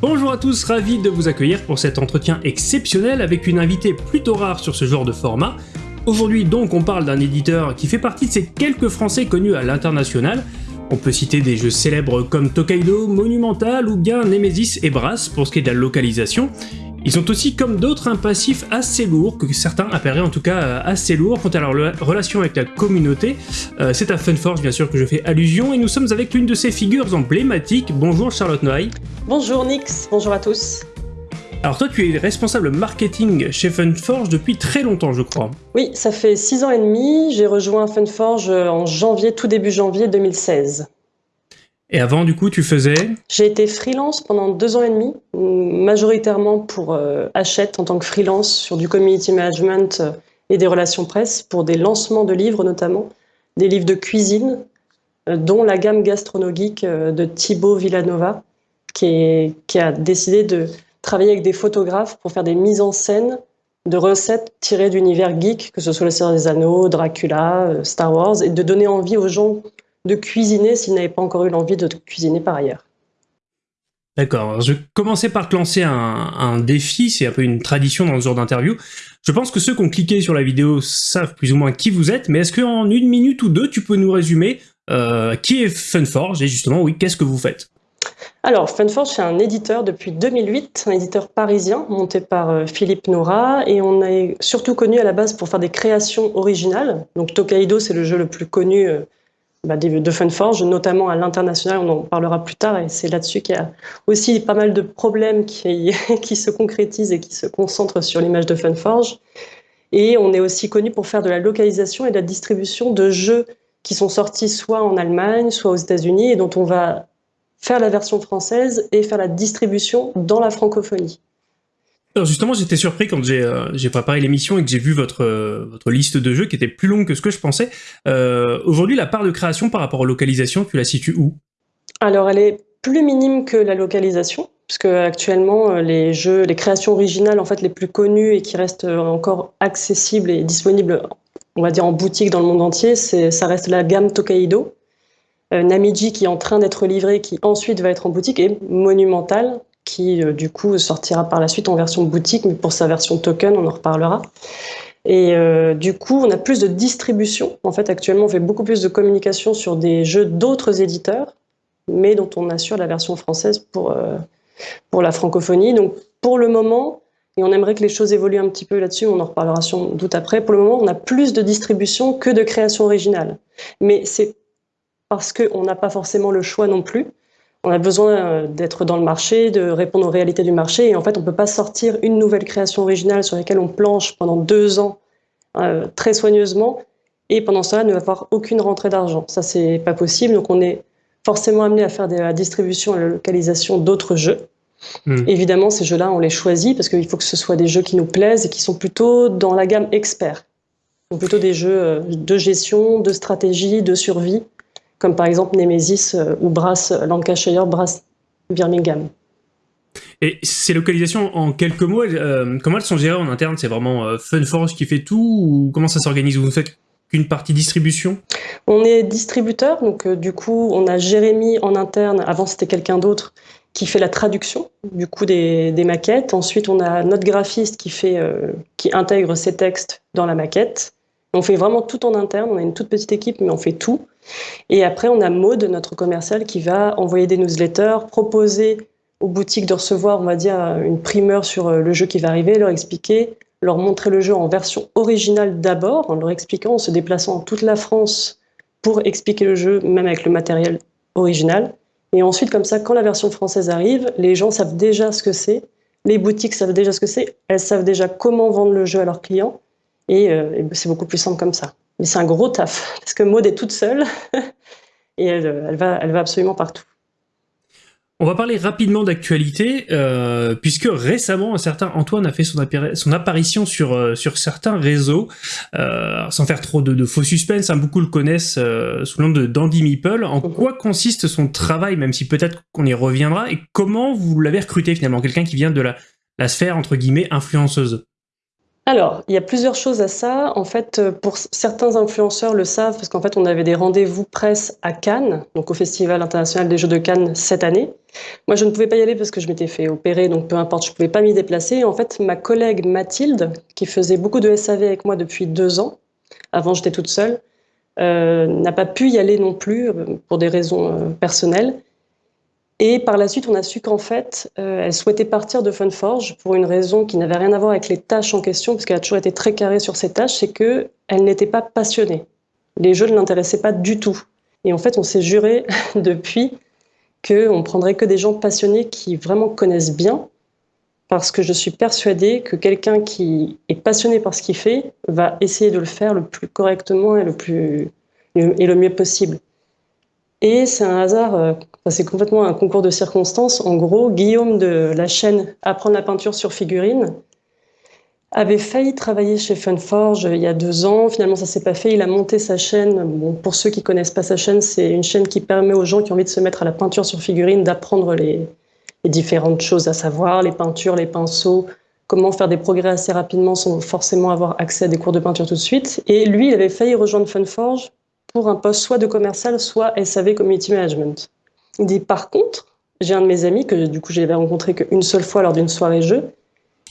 Bonjour à tous, ravi de vous accueillir pour cet entretien exceptionnel avec une invitée plutôt rare sur ce genre de format. Aujourd'hui donc on parle d'un éditeur qui fait partie de ces quelques français connus à l'international. On peut citer des jeux célèbres comme Tokaido, Monumental ou bien Nemesis et Brass pour ce qui est de la localisation. Ils ont aussi, comme d'autres, un passif assez lourd, que certains appelleraient en tout cas euh, assez lourd quant à leur relation avec la communauté. Euh, c'est à Funforge bien sûr que je fais allusion, et nous sommes avec l'une de ces figures emblématiques. Bonjour Charlotte Noailles. Bonjour Nix, bonjour à tous. Alors toi, tu es responsable marketing chez Funforge depuis très longtemps, je crois. Oui, ça fait 6 ans et demi. J'ai rejoint Funforge en janvier, tout début janvier 2016. Et avant, du coup, tu faisais J'ai été freelance pendant deux ans et demi, majoritairement pour euh, Hachette en tant que freelance sur du community management euh, et des relations presse, pour des lancements de livres notamment, des livres de cuisine, euh, dont la gamme gastronomique de Thibaut Villanova, qui, qui a décidé de travailler avec des photographes pour faire des mises en scène de recettes tirées d'univers geek, que ce soit le Seigneur des Anneaux, Dracula, Star Wars, et de donner envie aux gens de cuisiner s'ils n'avaient pas encore eu l'envie de cuisiner par ailleurs. D'accord, je vais commencer par te lancer un, défi, c'est un peu une tradition dans ce genre d'interview. Je pense que ceux qui ont cliqué sur la vidéo savent plus ou moins qui vous êtes, mais est-ce qu'en une minute ou deux, tu peux nous résumer euh, qui est Funforge et justement, oui, qu'est-ce que vous faites? Alors, Funforge, c'est un éditeur depuis 2008, un éditeur parisien monté par euh, Philippe Nora, et on est surtout connu à la base pour faire des créations originales. Donc, Tokaido, c'est le jeu le plus connu bah, de Funforge, notamment à l'international, on en parlera plus tard, et c'est là-dessus qu'il y a aussi pas mal de problèmes qui, qui se concrétisent et qui se concentrent sur l'image de Funforge. Et on est aussi connu pour faire de la localisation et de la distribution de jeux qui sont sortis soit en Allemagne, soit aux États-Unis, et dont on va faire la version française et faire la distribution dans la francophonie. Alors justement, j'étais surpris quand j'ai euh, préparé l'émission et que j'ai vu votre, euh, votre liste de jeux qui était plus longue que ce que je pensais. Euh, aujourd'hui, la part de création par rapport aux localisations, tu la situes où? Alors, elle est plus minime que la localisation, puisque actuellement, les jeux, les créations originales en fait les plus connues et qui restent encore accessibles et disponibles, on va dire en boutique dans le monde entier, ça reste la gamme Tokaido. Namiji qui est en train d'être livré, qui ensuite va être en boutique, et Monumental, qui euh, du coup sortira par la suite en version boutique, mais pour sa version token, on en reparlera. Et euh, du coup, on a plus de distribution. En fait, actuellement, on fait beaucoup plus de communication sur des jeux d'autres éditeurs, mais dont on assure la version française pour, euh, pour la francophonie. Donc, pour le moment, et on aimerait que les choses évoluent un petit peu là-dessus, on en reparlera sans doute après, pour le moment, on a plus de distribution que de création originale. Mais c'est parce qu'on n'a pas forcément le choix non plus on a besoin euh, d'être dans le marché, de répondre aux réalités du marché. Et en fait, on ne peut pas sortir une nouvelle création originale sur laquelle on planche pendant deux ans euh, très soigneusement et pendant cela ne avoir aucune rentrée d'argent. Ça, c'est pas possible. Donc, on est forcément amené à faire de la distribution et la localisation d'autres jeux. Hmm. Évidemment, ces jeux-là, on les choisit parce qu'il faut que ce soit des jeux qui nous plaisent et qui sont plutôt dans la gamme expert. Donc plutôt des jeux euh, de gestion, de stratégie, de survie, comme par exemple Nemesis euh, ou Brass Lancashire, Brass Birmingham. Et ces localisations, en quelques mots, euh, comment elles sont gérées en interne? C'est vraiment euh, Funforge qui fait tout ou comment ça s'organise? Vous ne faites qu'une partie distribution? On est distributeur, donc du coup, on a Jérémy en interne, avant c'était quelqu'un d'autre, qui fait la traduction du coup des, maquettes. Ensuite, on a notre graphiste qui, fait, qui intègre ces textes dans la maquette. On fait vraiment tout en interne, on a une toute petite équipe, mais on fait tout. Et après, on a Maude, notre commercial, qui va envoyer des newsletters, proposer aux boutiques de recevoir, on va dire, une primeur sur euh, le jeu qui va arriver, leur expliquer, leur montrer le jeu en version originale d'abord, en leur expliquant, en se déplaçant en toute la France pour expliquer le jeu, même avec le matériel original. Et ensuite, comme ça, quand la version française arrive, les gens savent déjà ce que c'est, les boutiques savent déjà ce que c'est, elles savent déjà comment vendre le jeu à leurs clients, euh, et, c'est beaucoup plus simple comme ça. Mais c'est un gros taf, parce que Maud est toute seule, et elle, va, elle va absolument partout. On va parler rapidement d'actualité, euh, puisque récemment, un certain Antoine a fait son, son apparition sur, euh, sur certains réseaux, sans faire trop de, faux suspense, hein, beaucoup le connaissent sous le nom de Dandy Meeple. En mhm. quoi consiste son travail, même si peut-être qu'on y reviendra, et comment vous l'avez recruté finalement, quelqu'un qui vient de la, la sphère, entre guillemets, influenceuse? Alors, il y a plusieurs choses à ça. En fait, euh, pour certains influenceurs le savent, parce qu'en fait, on avait des rendez-vous presse à Cannes, donc au Festival international des Jeux de Cannes cette année. Moi, je ne pouvais pas y aller parce que je m'étais fait opérer, donc peu importe, je ne pouvais pas m'y déplacer. En fait, ma collègue Mathilde, qui faisait beaucoup de SAV avec moi depuis deux ans, avant j'étais toute seule, euh, n'a pas pu y aller non plus euh, pour des raisons personnelles. Et par la suite, on a su qu'en fait, euh, elle souhaitait partir de Funforge pour une raison qui n'avait rien à voir avec les tâches en question, parce qu'elle a toujours été très carrée sur ses tâches, c'est qu'elle n'était pas passionnée. Les jeux ne l'intéressaient pas du tout. Et en fait, on s'est juré depuis qu'on prendrait que des gens passionnés qui vraiment connaissent bien, parce que je suis persuadée que quelqu'un qui est passionné par ce qu'il fait va essayer de le faire le plus correctement et le, plus, et le mieux possible. Et c'est un hasard, euh, c'est complètement un concours de circonstances. En gros, Guillaume de la chaîne Apprendre la peinture sur figurine avait failli travailler chez Funforge il y a deux ans. Finalement, ça s'est pas fait. Il a monté sa chaîne. Bon, pour ceux qui connaissent pas sa chaîne, c'est une chaîne qui permet aux gens qui ont envie de se mettre à la peinture sur figurine d'apprendre les, les différentes choses à savoir, les peintures, les pinceaux, comment faire des progrès assez rapidement sans forcément avoir accès à des cours de peinture tout de suite. Et lui, il avait failli rejoindre Funforge pour un poste soit de commercial, soit SAV Community Management. Il dit par contre, j'ai un de mes amis que du coup j'avais rencontré qu'une seule fois lors d'une soirée jeu,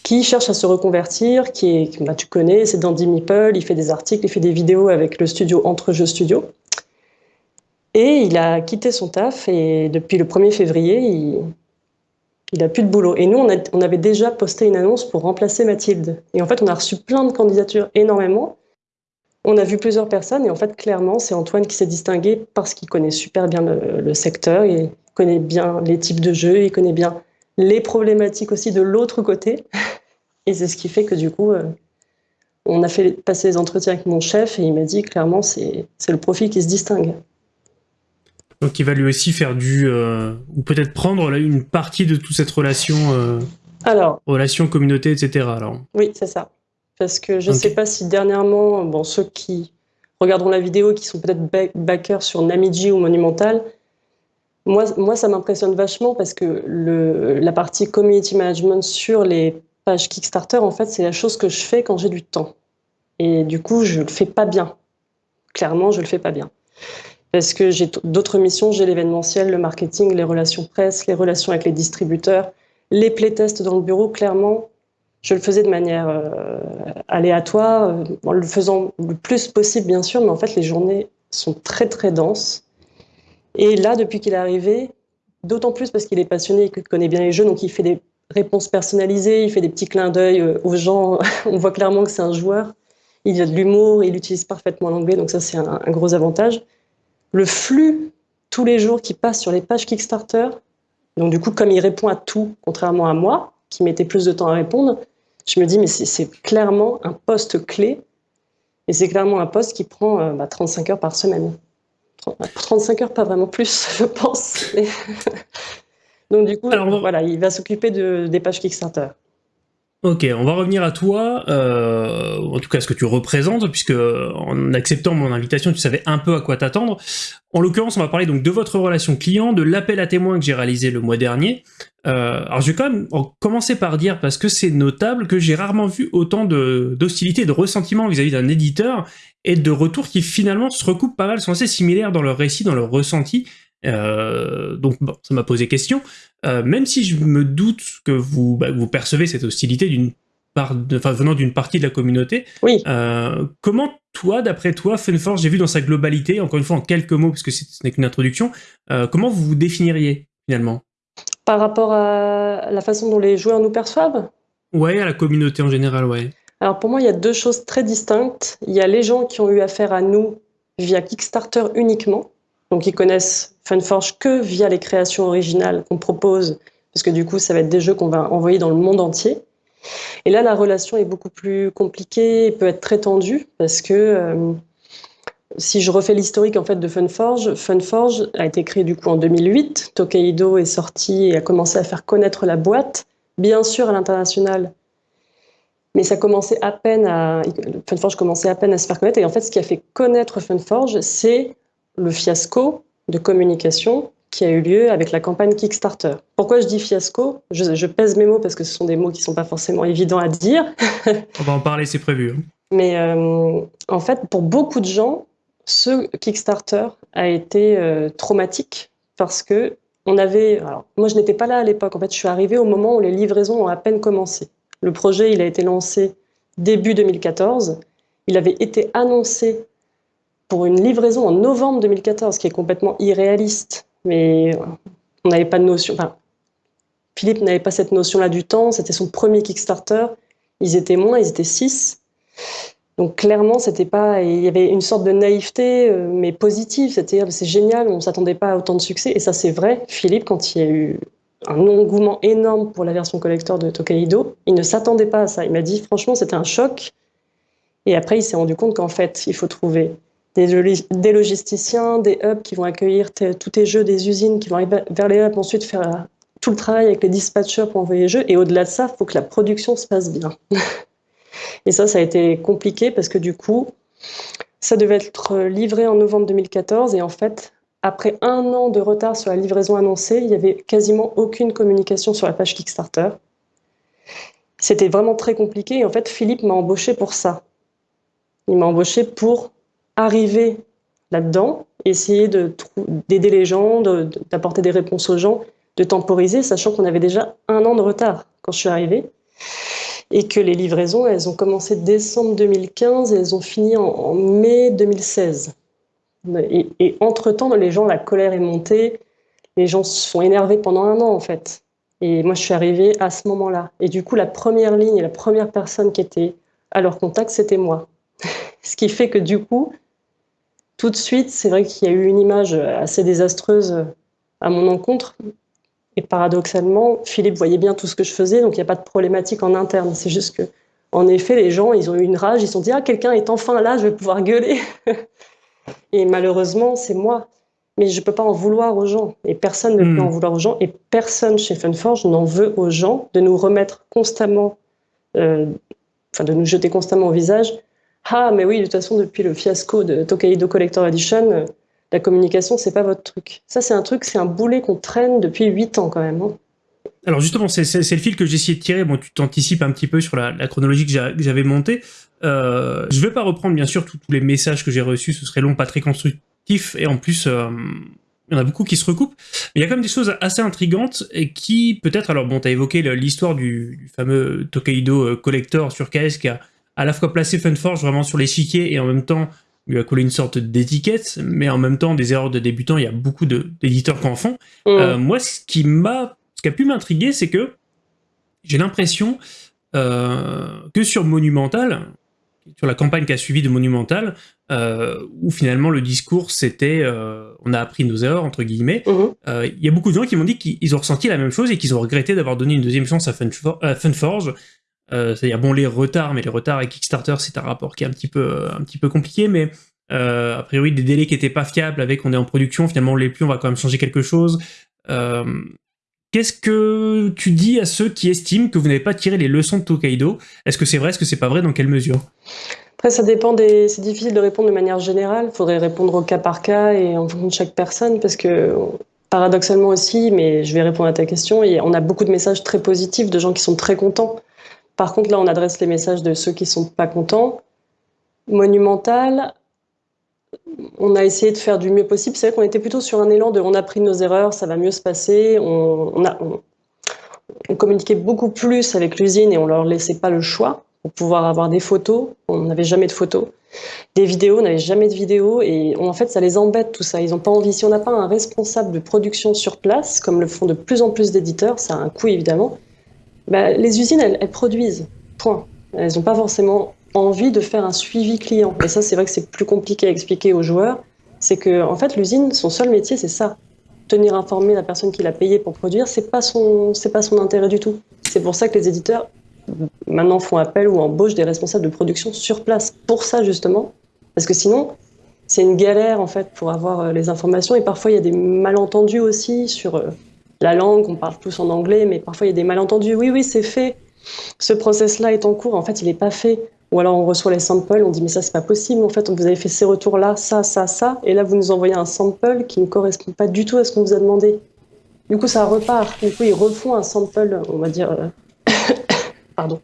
qui cherche à se reconvertir, qui est, bah, tu connais, c'est Dandy Meeple, il fait des articles, il fait des vidéos avec le studio Entre Jeux Studio. Et il a quitté son taf et depuis le 1er février, il, il a plus de boulot. Et nous, on, on, avait déjà posté une annonce pour remplacer Mathilde. Et en fait, on a reçu plein de candidatures, énormément. On a vu plusieurs personnes et en fait, clairement, c'est Antoine qui s'est distingué parce qu'il connaît super bien le, secteur, il connaît bien les types de jeux, il connaît bien les problématiques aussi de l'autre côté. Et c'est ce qui fait que du coup, euh, on a fait passer les entretiens avec mon chef et il m'a dit clairement, c'est le profil qui se distingue. Donc il va lui aussi faire du... Euh, ou peut-être prendre là, une partie de toute cette relation... Euh, alors, relation, communauté, etc. Alors. Oui, c'est ça. Parce que je ne sais pas si dernièrement, bon, ceux qui regarderont la vidéo, qui sont peut-être backers sur Namiji ou Monumental, moi, moi ça m'impressionne vachement parce que le, la partie community management sur les pages Kickstarter, en fait, c'est la chose que je fais quand j'ai du temps. Et du coup, je ne le fais pas bien. Clairement, je ne le fais pas bien. Parce que j'ai d'autres missions, j'ai l'événementiel, le marketing, les relations presse, les relations avec les distributeurs, les playtests dans le bureau, clairement, je le faisais de manière euh, aléatoire, euh, en le faisant le plus possible, bien sûr, mais en fait, les journées sont très, très denses. Et là, depuis qu'il est arrivé, d'autant plus parce qu'il est passionné et qu'il connaît bien les jeux, donc il fait des réponses personnalisées, il fait des petits clins d'œil euh, aux gens. On voit clairement que c'est un joueur. Il a de l'humour, il utilise parfaitement l'anglais, donc ça, c'est un, un gros avantage. Le flux tous les jours qui passe sur les pages Kickstarter, donc du coup, comme il répond à tout, contrairement à moi, qui mettait plus de temps à répondre, je me dis, mais c'est clairement un poste clé, et c'est clairement un poste qui prend euh, bah, 35 heures par semaine. 35 heures, pas vraiment plus, je pense. Donc du coup, Alors, voilà, il va s'occuper de, des pages Kickstarter. Ok, on va revenir à toi, euh, en tout cas ce que tu représentes, puisque en acceptant mon invitation, tu savais un peu à quoi t'attendre. En l'occurrence, on va parler donc de votre relation client, de l'appel à témoins que j'ai réalisé le mois dernier. Euh, alors je vais quand même commencer par dire, parce que c'est notable, que j'ai rarement vu autant d'hostilité et de ressentiment vis-à-vis d'un éditeur, et de retours qui finalement se recoupent pas mal, sont assez similaires dans leur récit, dans leur ressenti, euh, donc bon, ça m'a posé question. Euh, même si je me doute que vous, bah, vous percevez cette hostilité d'une part, enfin venant d'une partie de la communauté. Oui. Euh, comment toi, d'après toi, Funforce, j'ai vu dans sa globalité, encore une fois en quelques mots, parce que ce n'est qu'une introduction, comment vous vous définiriez finalement? Par rapport à la façon dont les joueurs nous perçoivent? Ouais, à la communauté en général, ouais. Alors pour moi, il y a deux choses très distinctes. Il y a les gens qui ont eu affaire à nous via Kickstarter uniquement, donc ils connaissent Funforge que via les créations originales qu'on propose, parce que du coup, ça va être des jeux qu'on va envoyer dans le monde entier. Et là, la relation est beaucoup plus compliquée et peut être très tendue, parce que euh, si je refais l'historique en fait de Funforge, Funforge a été créé du coup en 2008. Tokaido est sorti et a commencé à faire connaître la boîte, bien sûr à l'international, mais ça commençait à peine à Funforge commençait à peine à se faire connaître. Et en fait, ce qui a fait connaître Funforge, c'est le fiasco de communication qui a eu lieu avec la campagne Kickstarter. Pourquoi je dis fiasco? Je, pèse mes mots parce que ce sont des mots qui ne sont pas forcément évidents à dire. On va en parler, c'est prévu. Hein. Mais euh, en fait, pour beaucoup de gens, ce Kickstarter a été euh, traumatique parce que on avait. Alors, moi, je n'étais pas là à l'époque. En fait, je suis arrivée au moment où les livraisons ont à peine commencé. Le projet, il a été lancé début 2014. Il avait été annoncé pour une livraison en novembre 2014, ce qui est complètement irréaliste. Mais on n'avait pas de notion. Enfin, Philippe n'avait pas cette notion-là du temps. C'était son premier Kickstarter. Ils étaient moins, ils étaient six. Donc clairement, c'était pas, il y avait une sorte de naïveté, euh, mais positive. C'était, c'est génial, on s'attendait pas à autant de succès. Et ça, c'est vrai. Philippe, quand il y a eu un engouement énorme pour la version collector de Tokaido, il ne s'attendait pas à ça. Il m'a dit, franchement, c'était un choc. Et après, il s'est rendu compte qu'en fait, il faut trouver des, logisticiens, des hubs qui vont accueillir tous tes jeux, des usines qui vont arriver vers les hubs, ensuite faire euh, tout le travail avec les dispatchers pour envoyer les jeux. Et au-delà de ça, il faut que la production se passe bien. Et ça, ça a été compliqué parce que du coup, ça devait être livré en novembre 2014 et en fait, après un an de retard sur la livraison annoncée, il n'y avait quasiment aucune communication sur la page Kickstarter. C'était vraiment très compliqué et en fait, Philippe m'a embauché pour ça. Il m'a embauché pour arriver là-dedans, essayer d'aider les gens, d'apporter des réponses aux gens, de temporiser, sachant qu'on avait déjà un an de retard quand je suis arrivée et que les livraisons, elles ont commencé décembre 2015 et elles ont fini en, mai 2016. Et, entre-temps, les gens, la colère est montée, les gens se sont énervés pendant un an en fait. Et moi, je suis arrivée à ce moment-là. Et du coup, la première ligne et la première personne qui était à leur contact, c'était moi. ce qui fait que du coup, tout de suite, c'est vrai qu'il y a eu une image assez désastreuse à mon encontre, et paradoxalement, Philippe voyait bien tout ce que je faisais, donc il n'y a pas de problématique en interne. C'est juste que, en effet, les gens, ils ont eu une rage, ils se sont dit Ah, quelqu'un est enfin là, je vais pouvoir gueuler. et malheureusement, c'est moi. Mais je ne peux pas en vouloir aux gens. Et personne ne peut hmm. en vouloir aux gens. Et personne chez Funforge n'en veut aux gens de nous remettre constamment, euh, enfin, de nous jeter constamment au visage. Ah, mais oui, de toute façon, depuis le fiasco de Tokaido Collector Edition, la communication, c'est pas votre truc. Ça, c'est un truc, c'est un boulet qu'on traîne depuis 8 ans quand même. Hein. Alors justement, c'est le fil que j'ai essayé de tirer. Bon, tu t'anticipes un petit peu sur la, chronologie que j'avais montée. Euh, je vais pas reprendre bien sûr tous les messages que j'ai reçus, ce serait long, pas très constructif, et en plus, euh, il y en a beaucoup qui se recoupent. Mais il y a quand même des choses assez intrigantes et qui, peut-être, alors bon, tu as évoqué l'histoire du, fameux Tokaido euh, Collector sur KS qui a à la fois placé Funforge vraiment sur l'échiquier et en même temps lui a collé une sorte d'étiquette, mais en même temps, des erreurs de débutants, il y a beaucoup d'éditeurs qui en font. Mm. Euh, moi, ce qui m'a, ce qui a pu m'intriguer, c'est que j'ai l'impression euh, que sur Monumental, sur la campagne qui a suivi de Monumental, euh, où finalement le discours c'était on a appris nos erreurs entre guillemets, mm-hmm. il y a beaucoup de gens qui m'ont dit qu'ils ont ressenti la même chose et qu'ils ont regretté d'avoir donné une deuxième chance à, Funforge euh, c'est-à-dire, bon, les retards, mais les retards avec Kickstarter, c'est un rapport qui est un petit peu, un petit peu compliqué, mais euh, a priori, des délais qui n'étaient pas fiables avec on est en production, finalement, on l'est plus, on va quand même changer quelque chose. Euh, qu'est-ce que tu dis à ceux qui estiment que vous n'avez pas tiré les leçons de Tokaido? Est-ce que c'est vrai? Est-ce que c'est pas vrai? Dans quelle mesure? Après, ça dépend. C'est difficile de répondre de manière générale. Il faudrait répondre au cas par cas et en fonction de chaque personne, parce que paradoxalement aussi, mais je vais répondre à ta question, et on a beaucoup de messages très positifs de gens qui sont très contents par contre, là, on adresse les messages de ceux qui ne sont pas contents. Monumental, on a essayé de faire du mieux possible. C'est vrai qu'on était plutôt sur un élan de on a pris nos erreurs, ça va mieux se passer. On, communiquait beaucoup plus avec l'usine et on leur laissait pas le choix pour pouvoir avoir des photos. On n'avait jamais de photos. Des vidéos, on n'avait jamais de vidéos. Et en fait, ça les embête tout ça. Ils n'ont pas envie. Si on n'a pas un responsable de production sur place, comme le font de plus en plus d'éditeurs, ça a un coût évidemment. Bah, les usines, elles, produisent, point. Elles n'ont pas forcément envie de faire un suivi client. Et ça, c'est vrai que c'est plus compliqué à expliquer aux joueurs. C'est que, en fait, l'usine, son seul métier, c'est ça. Tenir informé la personne qui l'a payé pour produire, c'est pas pas son intérêt du tout. C'est pour ça que les éditeurs maintenant font appel ou embauchent des responsables de production sur place. Pour ça, justement. Parce que sinon, c'est une galère, en fait, pour avoir euh, les informations. Et parfois, il y a des malentendus aussi sur euh, la langue, on parle tous en anglais, mais parfois il y a des malentendus. Oui, oui, c'est fait. Ce process-là est en cours. En fait, il n'est pas fait. Ou alors on reçoit les samples, on dit mais ça c'est pas possible, en fait vous avez fait ces retours là, ça, ça, ça, et là vous nous envoyez un sample qui ne correspond pas du tout à ce qu'on vous a demandé. Du coup ça repart, du coup ils refont un sample, on va dire, euh, pardon,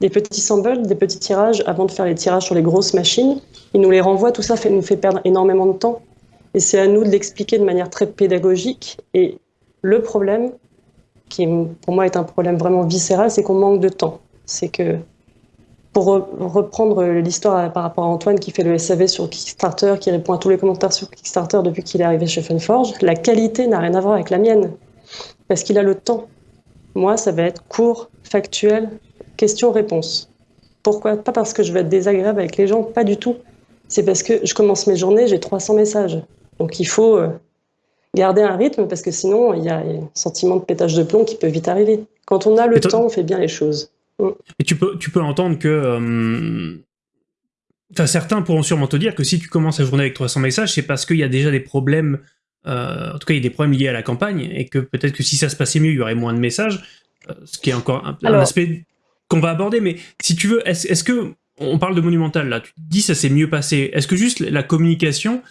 des petits samples, des petits tirages avant de faire les tirages sur les grosses machines. Ils nous les renvoient, tout ça nous fait perdre énormément de temps. Et c'est à nous de l'expliquer de manière très pédagogique. Et le problème, qui pour moi est un problème vraiment viscéral, c'est qu'on manque de temps. C'est que pour reprendre l'histoire par rapport à Antoine qui fait le SAV sur Kickstarter, qui répond à tous les commentaires sur Kickstarter depuis qu'il est arrivé chez Funforge, la qualité n'a rien à voir avec la mienne, parce qu'il a le temps. Moi, ça va être court, factuel, question-réponse. Pourquoi? Pas parce que je vais être désagréable avec les gens, pas du tout. C'est parce que je commence mes journées, j'ai 300 messages. Donc il faut euh, garder un rythme parce que sinon il y a un sentiment de pétage de plomb qui peut vite arriver. Quand on a le temps, on fait bien les choses. Mm. Et tu peux, tu peux entendre que... Euh, enfin, certains pourront sûrement te dire que si tu commences la journée avec 300 messages, c'est parce qu'il y a déjà des problèmes, euh, en tout cas il y a des problèmes liés à la campagne, et que peut-être que si ça se passait mieux, il y aurait moins de messages, euh, ce qui est encore un, aspect qu'on va aborder, mais si tu veux, est-ce que, on parle de Monumental là, tu dis ça s'est mieux passé, est-ce que juste la communication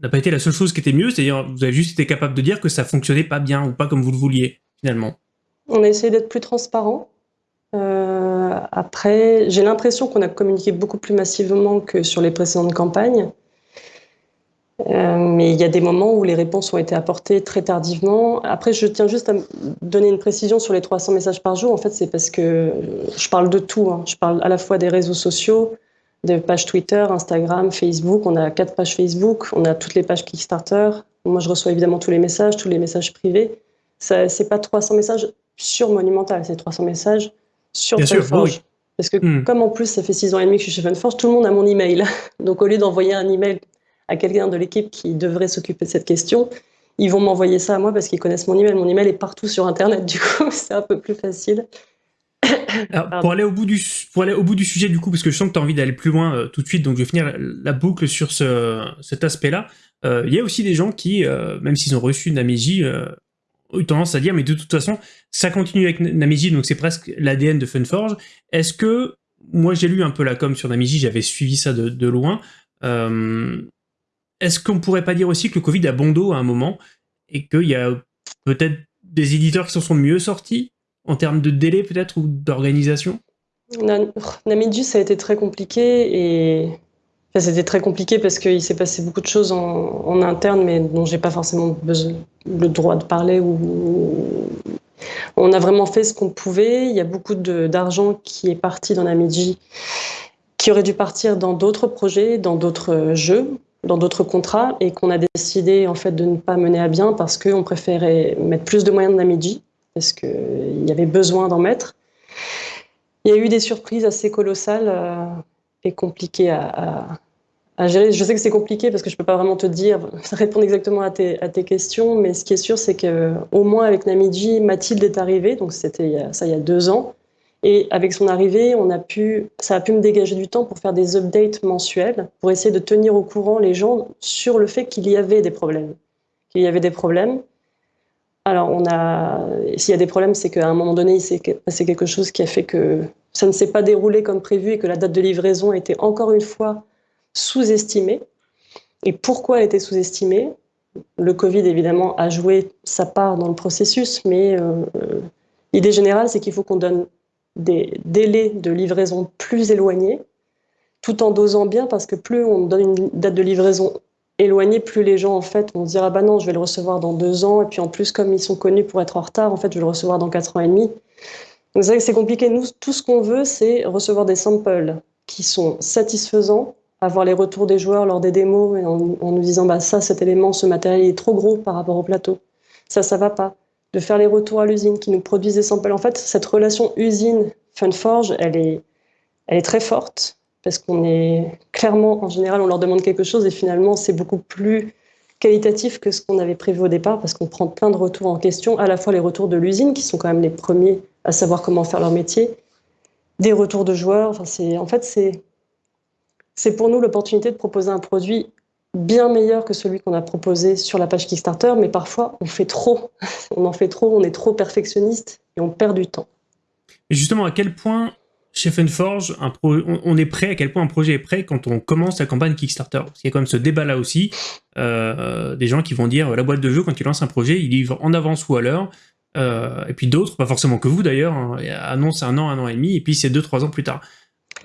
n'a pas été la seule chose qui était mieux, c'est-à-dire vous avez juste été capable de dire que ça fonctionnait pas bien ou pas comme vous le vouliez, finalement on a essayé d'être plus transparent. Euh, après, j'ai l'impression qu'on a communiqué beaucoup plus massivement que sur les précédentes campagnes. Euh, mais il y a des moments où les réponses ont été apportées très tardivement. Après, je tiens juste à donner une précision sur les 300 messages par jour. En fait, c'est parce que je parle de tout. Hein. Je parle à la fois des réseaux sociaux, des pages Twitter, Instagram, Facebook. On a quatre pages Facebook, on a toutes les pages Kickstarter. Moi, je reçois évidemment tous les messages, tous les messages privés. C'est pas 300 messages sur Monumental, c'est 300 messages sur Funforge. Parce que hmm. comme en plus ça fait 6 ans et demi que je suis chez Funforge, tout le monde a mon email. Donc au lieu d'envoyer un email à quelqu'un de l'équipe qui devrait s'occuper de cette question, ils vont m'envoyer ça à moi parce qu'ils connaissent mon email. Mon email est partout sur Internet, du coup c'est un peu plus facile. Pour, aller au bout du, pour aller au bout du sujet, du coup, parce que je sens que tu as envie d'aller plus loin euh, tout de suite, donc je vais finir la, boucle sur ce, cet aspect-là. Euh, il y a aussi des gens qui, euh, même s'ils ont reçu Amégie, eu tendance à dire, mais de toute façon, ça continue avec Namiji, donc c'est presque l'ADN de Funforge. Est-ce que, moi j'ai lu un peu la com sur Namiji, j'avais suivi ça de, loin, euh, est-ce qu'on pourrait pas dire aussi que le Covid a bon dos à un moment, et qu'il y a peut-être des éditeurs qui s'en sont mieux sortis, en termes de délai peut-être, ou d'organisation? Namiji, ça a été très compliqué, et c'était très compliqué parce qu'il s'est passé beaucoup de choses en, interne, mais dont j'ai pas forcément le droit de parler. On a vraiment fait ce qu'on pouvait. Il y a beaucoup d'argent qui est parti dans la Namiji, qui aurait dû partir dans d'autres projets, dans d'autres jeux, dans d'autres contrats, et qu'on a décidé en fait de ne pas mener à bien parce qu'on préférait mettre plus de moyens de Namiji, parce qu'il y avait besoin d'en mettre. Il y a eu des surprises assez colossales. Euh, et compliquées à, gérer. Je sais que c'est compliqué parce que je ne peux pas vraiment te dire, répondre exactement à tes, questions, mais ce qui est sûr, c'est qu'au moins avec Namiji, Mathilde est arrivée, donc c'était ça il y a deux ans. Et avec son arrivée, on a pu, ça a pu me dégager du temps pour faire des updates mensuels, pour essayer de tenir au courant les gens sur le fait qu'il y avait des problèmes. Qu'il y avait des problèmes. Alors, on a, s'il y a des problèmes, c'est qu'à un moment donné, passé quelque chose qui a fait que ça ne s'est pas déroulé comme prévu et que la date de livraison a été encore une fois sous-estimée. Et pourquoi elle était sous-estimée? Le Covid, évidemment, a joué sa part dans le processus, mais euh, l'idée générale, c'est qu'il faut qu'on donne des délais de livraison plus éloignés, tout en dosant bien, parce que plus on donne une date de livraison éloignée, plus les gens en fait vont dire ah bah non, je vais le recevoir dans deux ans, et puis en plus comme ils sont connus pour être en retard, en fait je vais le recevoir dans quatre ans et demi. C'est compliqué. Nous, tout ce qu'on veut, c'est recevoir des samples qui sont satisfaisants, avoir les retours des joueurs lors des démos en, nous disant bah ça, cet élément, ce matériel est trop gros par rapport au plateau. Ça, ça va pas. De faire les retours à l'usine qui nous produisent des samples. En fait, cette relation usine-Funforge, elle est, elle est très forte parce qu'on est clairement, en général, on leur demande quelque chose et finalement, c'est beaucoup plus qualitatif que ce qu'on avait prévu au départ parce qu'on prend plein de retours en question, à la fois les retours de l'usine qui sont quand même les premiers à savoir comment faire leur métier, des retours de joueurs. Enfin, c'est, en fait, c'est, c'est pour nous l'opportunité de proposer un produit bien meilleur que celui qu'on a proposé sur la page Kickstarter, mais parfois on fait trop, on en fait trop, on est trop perfectionniste et on perd du temps. Et justement, à quel point Chef Forge, un on, est prêt, à quel point un projet est prêt quand on commence la campagne Kickstarter Parce qu'il y a quand même ce débat-là aussi, euh, des gens qui vont dire la boîte de jeu, quand ils lancent un projet, ils livrent en avance ou à l'heure, euh, et puis d'autres, pas forcément que vous d'ailleurs, hein, annoncent un an, un an et demi, et puis c'est deux, trois ans plus tard.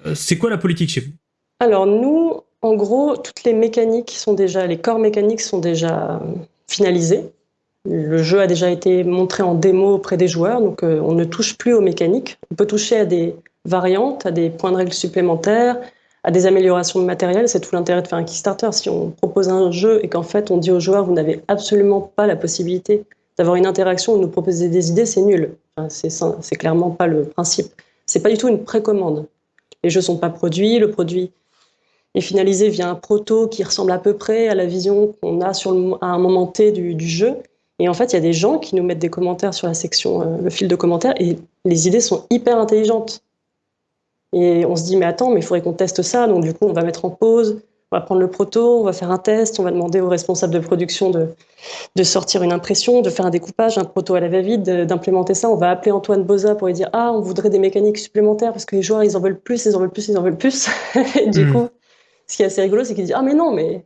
Euh, c'est quoi la politique chez vous? Alors nous, en gros, toutes les mécaniques sont déjà, les corps mécaniques sont déjà finalisés. Le jeu a déjà été montré en démo auprès des joueurs, donc on ne touche plus aux mécaniques. On peut toucher à des variantes, à des points de règle supplémentaires, à des améliorations de matériel. C'est tout l'intérêt de faire un Kickstarter. Si on propose un jeu et qu'en fait on dit aux joueurs vous n'avez absolument pas la possibilité d'avoir une interaction ou de nous proposer des idées, c'est nul. Enfin, c'est clairement pas le principe. C'est pas du tout une précommande. Les jeux sont pas produits, le produit est finalisé via un proto qui ressemble à peu près à la vision qu'on a sur à un moment T du, du jeu. Et en fait, il y a des gens qui nous mettent des commentaires sur la section, euh, le fil de commentaires, et les idées sont hyper intelligentes. Et on se dit, mais attends, mais il faudrait qu'on teste ça. Donc, du coup, on va mettre en pause, on va prendre le proto, on va faire un test, on va demander aux responsables de production de, de sortir une impression, de faire un découpage, un proto à la va-vite, d'implémenter ça. On va appeler Antoine Boza pour lui dire, ah, on voudrait des mécaniques supplémentaires parce que les joueurs, ils en veulent plus, ils en veulent plus, ils en veulent plus. et du hmm. coup, ce qui est assez rigolo, c'est qu'il dit, ah, mais non, mais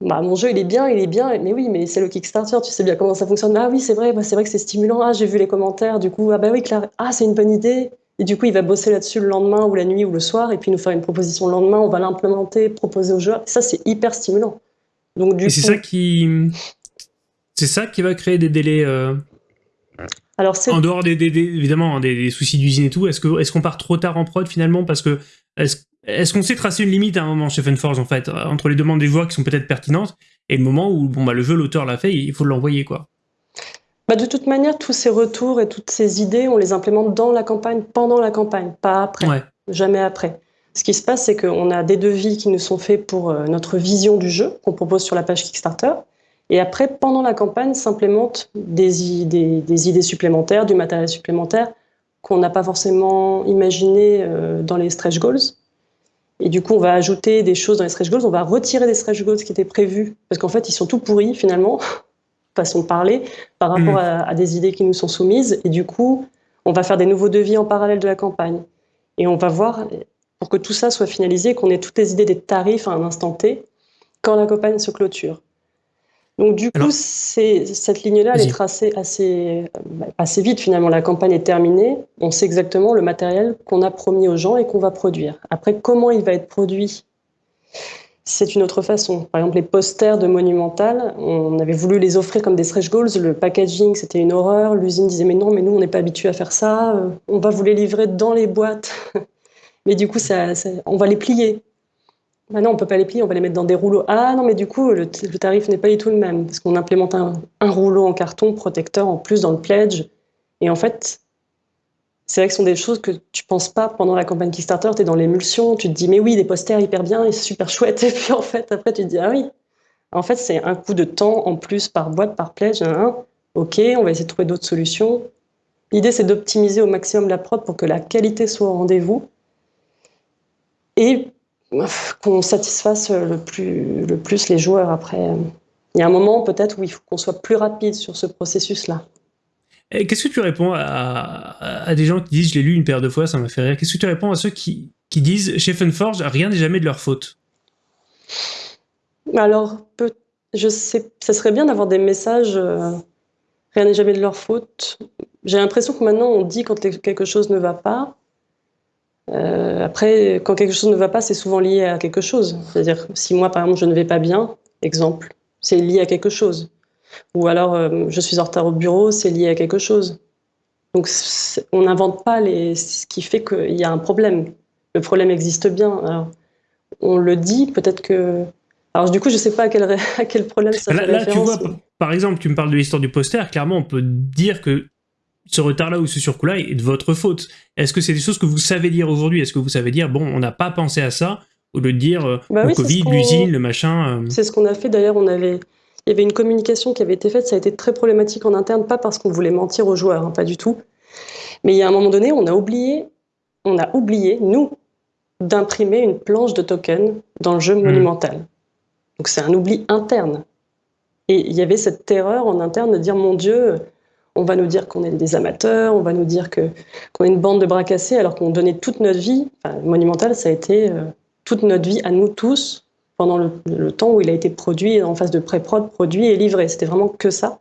bah, mon jeu, il est bien, il est bien. Mais oui, mais c'est le Kickstarter, tu sais bien comment ça fonctionne. Ah oui, c'est vrai, bah, c'est vrai que c'est stimulant. Ah, j'ai vu les commentaires, du coup, ah bah oui, Claire, ah, c'est une bonne idée. Et du coup, il va bosser là-dessus le lendemain ou la nuit ou le soir, et puis nous faire une proposition le lendemain, on va l'implémenter, proposer aux joueurs. Ça, c'est hyper stimulant. Donc, du et c'est ça qui... C'est ça qui va créer des délais... Euh, Alors, en dehors des, évidemment hein, des, soucis d'usine et tout, est-ce qu'on est qu'on part trop tard en prod finalement? Parce que est-ce qu'on sait tracer une limite à un moment chez Funforge en fait, entre les demandes des joueurs qui sont peut-être pertinentes et le moment où bon, bah, le jeu, l'auteur l'a fait, il faut l'envoyer quoi bah de toute manière, tous ces retours et toutes ces idées, on les implémente dans la campagne, pendant la campagne, pas après, jamais après. Ce qui se passe, c'est qu'on a des devis qui nous sont faits pour euh, notre vision du jeu, qu'on propose sur la page Kickstarter. Et après, pendant la campagne, s'implémentent des idées, des idées supplémentaires, du matériel supplémentaire qu'on n'a pas forcément imaginé euh, dans les stretch goals. Et du coup, on va ajouter des choses dans les stretch goals, on va retirer des stretch goals qui étaient prévus, parce qu'en fait, ils sont tout pourris finalement façon de parler, par rapport mm. à, des idées qui nous sont soumises. Et du coup, on va faire des nouveaux devis en parallèle de la campagne. Et on va voir, pour que tout ça soit finalisé, qu'on ait toutes les idées des tarifs à un instant T, quand la campagne se clôture. Donc du coup, cette ligne-là, elle est tracée assez, bah, assez vite finalement. La campagne est terminée, on sait exactement le matériel qu'on a promis aux gens et qu'on va produire. Après, comment il va être produit? C'est une autre façon. Par exemple, les posters de Monumental, on avait voulu les offrir comme des stretch goals. Le packaging, c'était une horreur. L'usine disait mais non, mais nous, on n'est pas habitué à faire ça. On va vous les livrer dans les boîtes. mais du coup, ça, on va les plier. Maintenant, on peut pas les plier, on va les mettre dans des rouleaux. Ah non, mais du coup, le, tarif n'est pas du tout le même parce qu'on implémente un rouleau en carton protecteur en plus dans le pledge. Et en fait, c'est vrai que ce sont des choses que tu penses pas pendant la campagne Kickstarter, tu es dans l'émulsion, tu te dis mais oui, des posters hyper bien, et super chouette, et puis en fait, après tu te dis ah oui. En fait, c'est un coup de temps en plus par boîte, par pledge, hein. ok, on va essayer de trouver d'autres solutions. L'idée, c'est d'optimiser au maximum la prod pour que la qualité soit au rendez-vous et qu'on satisfasse le plus, le plus les joueurs après. Il y a un moment peut-être où il faut qu'on soit plus rapide sur ce processus-là. Qu'est-ce que tu réponds à, des gens qui disent, je l'ai lu une paire de fois, ça m'a fait rire. Qu'est-ce que tu réponds à ceux qui, disent, chez Funforge, rien n'est jamais de leur faute? Alors, je sais, ça serait bien d'avoir des messages, euh, rien n'est jamais de leur faute. J'ai l'impression que maintenant, on dit quand quelque chose ne va pas. Euh, après, quand quelque chose ne va pas, c'est souvent lié à quelque chose. C'est-à-dire, si moi, par exemple, je ne vais pas bien, exemple, c'est lié à quelque chose. Ou alors, euh, je suis en retard au bureau, c'est lié à quelque chose. Donc, on n'invente pas les... ce qui fait qu'il y a un problème. Le problème existe bien. Alors, on le dit, peut-être que... Alors, du coup, je ne sais pas à quel, à quel problème ça là, là, tu vois, par exemple, tu me parles de l'histoire du poster. Clairement, on peut dire que ce retard-là ou ce surcoût-là est de votre faute. Est-ce que c'est des choses que vous savez dire aujourd'hui? Est-ce que vous savez dire, bon, on n'a pas pensé à ça? Au lieu de dire euh, bah le Covid, l'usine, le machin euh. C'est ce qu'on a fait. D'ailleurs, on avait il y avait une communication qui avait été faite, ça a été très problématique en interne, pas parce qu'on voulait mentir aux joueurs, hein, pas du tout. Mais il y a un moment donné, on a oublié, on a oublié, nous, d'imprimer une planche de token dans le jeu hmm. monumental. Donc c'est un oubli interne. Et il y avait cette terreur en interne de dire, mon Dieu, On va nous dire qu'on est des amateurs, on va nous dire qu'on est une bande de bras cassés, alors qu'on donnait toute notre vie. Enfin, Monumental, ça a été euh, toute notre vie à nous tous pendant le, temps où il a été produit en phase de pré-prod, produit et livré. C'était vraiment que ça.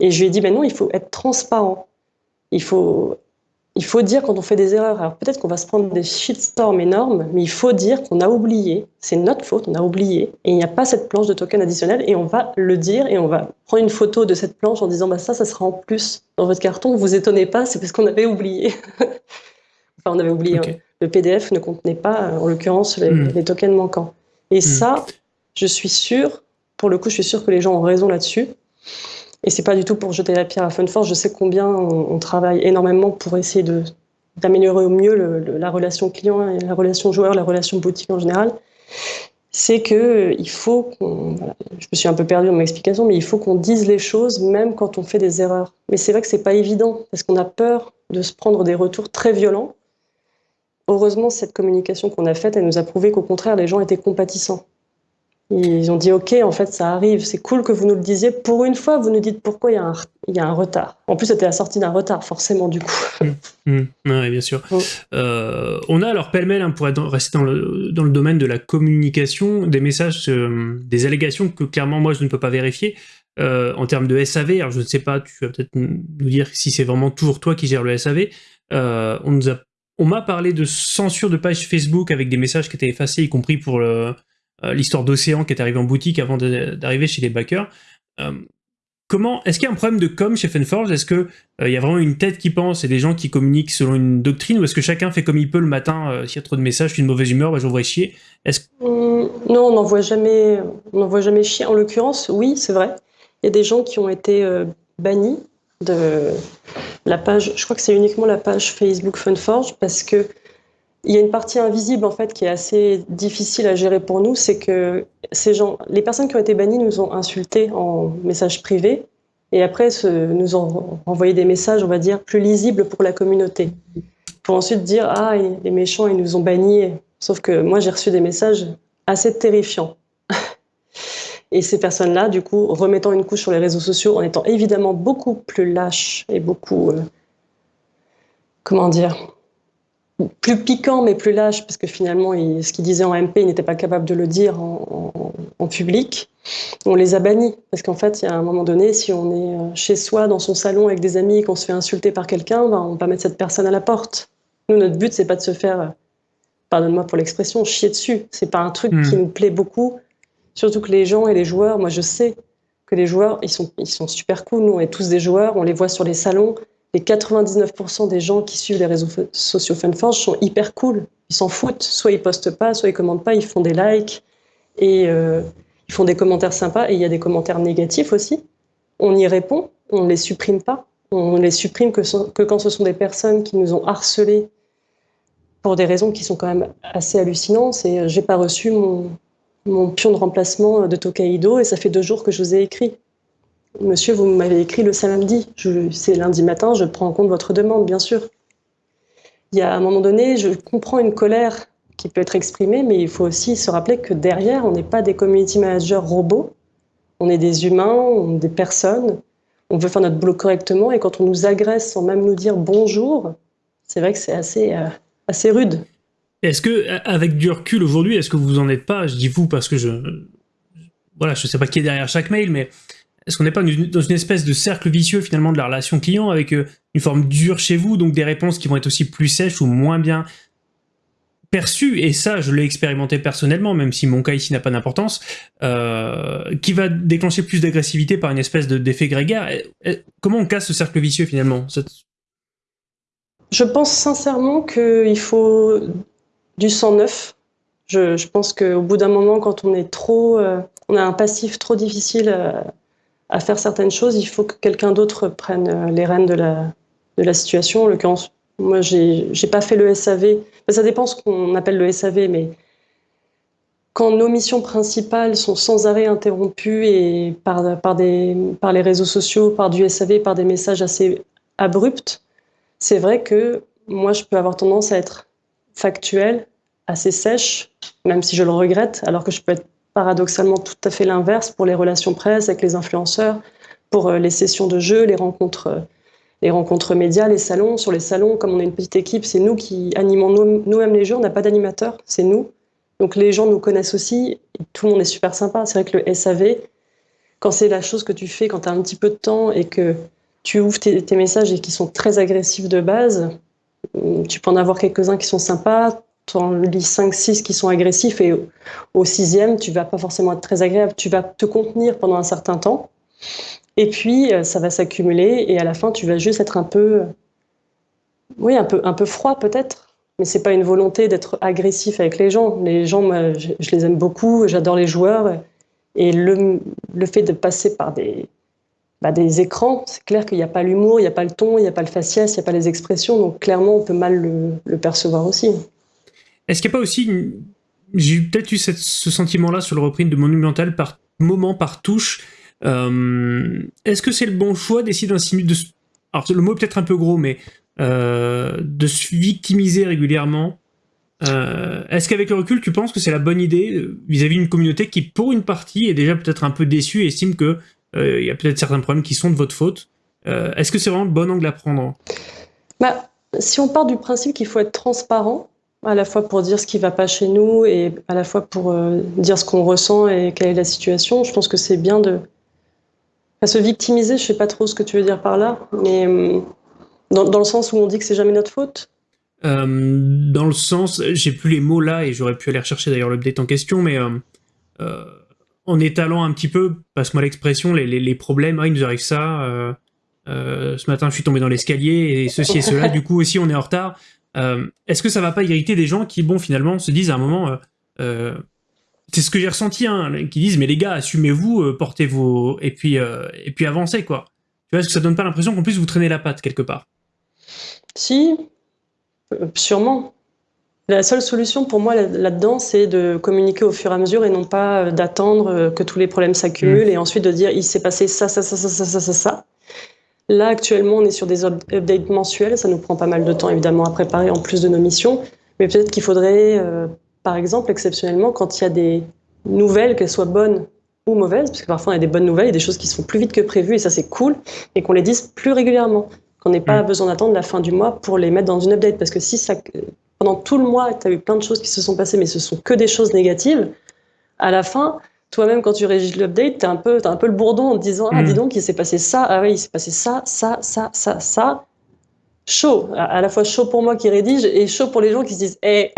Et je lui ai dit, ben non, il faut être transparent. Il faut il faut dire quand on fait des erreurs. Alors peut-être qu'on va se prendre des shitstorms énormes, mais il faut dire qu'on a oublié. C'est notre faute, on a oublié. Et il n'y a pas cette planche de token additionnel. Et on va le dire et on va prendre une photo de cette planche en disant bah ça, ça sera en plus dans votre carton. Vous étonnez pas, c'est parce qu'on avait oublié. enfin, on avait oublié. Hein. Le PDF ne contenait pas, en l'occurrence, les, hmm. tokens manquants. Et hmm. ça, je suis sûre, pour le coup, je suis sûre que les gens ont raison là-dessus. Et c'est pas du tout pour jeter la pierre à Funforce. Je sais combien on, travaille énormément pour essayer de d'améliorer au mieux la relation client et la relation joueur, la relation boutique en général. C'est que il faut qu'on, je me suis un peu perdue dans mon explication, mais il faut qu'on dise les choses même quand on fait des erreurs. Mais c'est vrai que c'est pas évident parce qu'on a peur de se prendre des retours très violents. Heureusement, cette communication qu'on a faite, elle nous a prouvé qu'au contraire, les gens étaient compatissants. Ils ont dit OK, en fait, ça arrive, c'est cool que vous nous le disiez. Pour une fois, vous nous dites pourquoi il y a un, il y a un retard. En plus, c'était la sortie d'un retard, forcément, du coup. Mmh, mmh. oui, bien sûr. Euh, on a alors pêle-mêle, hein, pour être, rester dans le, dans le, domaine de la communication, des messages, euh, des allégations que clairement, moi, je ne peux pas vérifier. Euh, en termes de SAV, alors je ne sais pas, tu vas peut-être nous dire si c'est vraiment toujours toi qui gères le SAV. on nous a on m'a parlé de censure de page Facebook avec des messages qui étaient effacés, y compris pour le, euh, l'histoire d'Océan qui est arrivé en boutique avant d'arriver chez les backers. Euh, Est-ce qu'il y a un problème de com chez Fenforge? Est-ce qu'il euh, il y a vraiment une tête qui pense et des gens qui communiquent selon une doctrine? Ou est-ce que chacun fait comme il peut le matin S'il y a trop de messages, je suis mauvaise humeur, bah, j'envoie chier? Mmh, Non, on n'envoie jamais, on jamais chier. En l'occurrence, oui, c'est vrai. Il y a des gens qui ont été bannis de la page, je crois que c'est uniquement la page Facebook Funforge parce que il y a une partie invisible en fait qui est assez difficile à gérer pour nous, c'est que ces gens, les personnes qui ont été bannies nous ont insultés en message privé et après nous ont envoyé des messages, on va dire, plus lisibles pour la communauté. Pour ensuite dire ah les méchants ils nous ont bannis. Sauf que moi j'ai reçu des messages assez terrifiants. Et ces personnes-là, du coup, remettant une couche sur les réseaux sociaux, en étant évidemment beaucoup plus lâches et beaucoup, euh, comment dire, plus piquant mais plus lâche, parce que finalement, ce qu'il disait en MP, il n'était pas capable de le dire en, public. On les a bannis, parce qu'en fait, il y a un moment donné, si on est euh, chez soi, dans son salon, avec des amis, et qu'on se fait insulter par quelqu'un, ben, on va mettre cette personne à la porte. Nous, notre but, c'est pas de se faire, euh, pardonne-moi pour l'expression, chier dessus. C'est pas un truc qui hmm. nous plaît beaucoup. Surtout que les gens et les joueurs, moi, je sais que les joueurs, ils sont, ils sont super cool. Nous, on est tous des joueurs, on les voit sur les salons les 99% des gens qui suivent les réseaux sociaux Funforge sont hyper cool. Ils s'en foutent. Soit ils postent pas, soit ils commentent pas, ils font des likes et euh, ils font des commentaires sympas. Et il y a des commentaires négatifs aussi. On y répond, on les supprime pas. On les supprime que, que quand ce sont des personnes qui nous ont harcelés pour des raisons qui sont quand même assez hallucinantes. C'est j'ai pas reçu mon, mon pion de remplacement de Tokaido et ça fait deux jours que je vous ai écrit. Monsieur, vous m'avez écrit le samedi. C'est lundi matin, je prends en compte votre demande, bien sûr. Il y a un moment donné, je comprends une colère qui peut être exprimée, mais il faut aussi se rappeler que derrière, on n'est pas des community managers robots. On est des humains, on est des personnes. On veut faire notre boulot correctement et quand on nous agresse sans même nous dire bonjour, c'est vrai que c'est assez, euh, assez rude. Est-ce que, avec du recul aujourd'hui, est-ce que vous en êtes pas Je dis vous parce que je, voilà, je sais pas qui est derrière chaque mail, mais est-ce qu'on n'est pas dans une espèce de cercle vicieux finalement de la relation client avec euh, une forme dure chez vous, donc des réponses qui vont être aussi plus sèches ou moins bien perçues, et ça je l'ai expérimenté personnellement, même si mon cas ici n'a pas d'importance, euh, qui va déclencher plus d'agressivité par une espèce d'effet grégaire. Comment on casse ce cercle vicieux finalement Je pense sincèrement qu'il faut du sang neuf. Je, pense qu'au bout d'un moment, quand on est trop, euh, on a un passif trop difficile à faire certaines choses, il faut que quelqu'un d'autre prenne euh, les rênes de la, de la situation. En l'occurrence, moi, j'ai pas fait le SAV. ça dépend ce qu'on appelle le SAV, mais quand nos missions principales sont sans arrêt interrompues et par, par, des, par les réseaux sociaux, par du SAV, par des messages assez abrupts, c'est vrai que moi, je peux avoir tendance à être factuelle, assez sèche, même si je le regrette, alors que je peux être paradoxalement tout à fait l'inverse pour les relations presse avec les influenceurs, pour les sessions de jeu, les rencontres, les rencontres médias, les salons. Sur les salons, comme on est une petite équipe, c'est nous qui animons nous-mêmes les jeux. On n'a pas d'animateur, c'est nous. Donc les gens nous connaissent aussi. tout le monde est super sympa. C'est vrai que le SAV, quand c'est la chose que tu fais quand tu as un petit peu de temps et que tu ouvres tes, messages et qui sont très agressifs de base, tu peux en avoir quelques-uns qui sont sympas, en lis 5, 6 qui sont agressifs et au sixième, tu vas pas forcément être très agréable, tu vas te contenir pendant un certain temps. Et puis, euh, ça va s'accumuler et à la fin, tu vas juste être un peu, oui, un peu, un peu froid peut-être. Mais c'est pas une volonté d'être agressif avec les gens. Les gens, je, je les aime beaucoup, j'adore les joueurs. Et le, le fait de passer par des, bah, des écrans, c'est clair qu'il n'y a pas l'humour, il n'y a pas le ton, il n'y a pas le faciès, il n'y a pas les expressions, donc clairement on peut mal le, percevoir aussi. Est-ce qu'il n'y a pas aussi, j'ai peut-être eu ce sentiment-là sur le reprint de Monumental par moment, par touche, euh, est-ce que c'est le bon choix d'essayer d'insinuer, de... alors le mot est peut-être un peu gros, mais euh, de se victimiser régulièrement. Euh, Est-ce qu'avec le recul, tu penses que c'est la bonne idée vis-à-vis d'une communauté qui, pour une partie, est déjà peut-être un peu déçue et estime que euh, il y a peut-être certains problèmes qui sont de votre faute? Est-ce que c'est vraiment le bon angle à prendre? Bah, Si on part du principe qu'il faut être transparent, à la fois pour dire ce qui ne va pas chez nous et à la fois pour euh, dire ce qu'on ressent et quelle est la situation, je pense que c'est bien de pas se victimiser. Je ne sais pas trop ce que tu veux dire par là, mais dans, dans le sens où on dit que c'est jamais notre faute. dans le sens, j'ai plus les mots là et j'aurais pu aller rechercher d'ailleurs l'update en question, mais en étalant un petit peu, passe-moi l'expression, les, problèmes, ah, il nous arrive ça, euh, euh, ce matin je suis tombé dans l'escalier, et ceci et cela, du coup aussi on est en retard. Euh, est-ce que ça va pas irriter des gens qui, bon, finalement, se disent à un moment, c'est ce que j'ai ressenti, hein, qui disent, mais les gars, assumez-vous, portez vos... et puis, et puis avancez, quoi. Tu vois, est-ce que ça donne pas l'impression qu'en plus vous traînez la patte quelque part? Si, sûrement. La seule solution pour moi là-dedans, c'est de communiquer au fur et à mesure et non pas euh, d'attendre euh, que tous les problèmes s'accumulent mmh. et ensuite de dire il s'est passé ça, ça, ça, ça, ça, ça, ça. Là, actuellement, on est sur des updates mensuels. Ça nous prend pas mal de temps, évidemment, à préparer en plus de nos missions. Mais peut-être qu'il faudrait, euh, par exemple, exceptionnellement, quand il y a des nouvelles, qu'elles soient bonnes ou mauvaises, parce que parfois on a des bonnes nouvelles et des choses qui se font plus vite que prévu, et ça c'est cool, et qu'on les dise plus régulièrement. Qu'on n'ait pas mmh. besoin d'attendre la fin du mois pour les mettre dans une update. Parce que si ça, pendant tout le mois, tu as eu plein de choses qui se sont passées, mais ce sont que des choses négatives, à la fin, toi-même, quand tu régis l'update, tu as, un peu, un peu le bourdon en te disant Ah, dis mm. donc, il s'est passé ça, ah oui, il s'est passé ça, ça, ça, ça, ça. Chaud, à la fois chaud pour moi qui rédige et chaud pour les gens qui se disent Eh,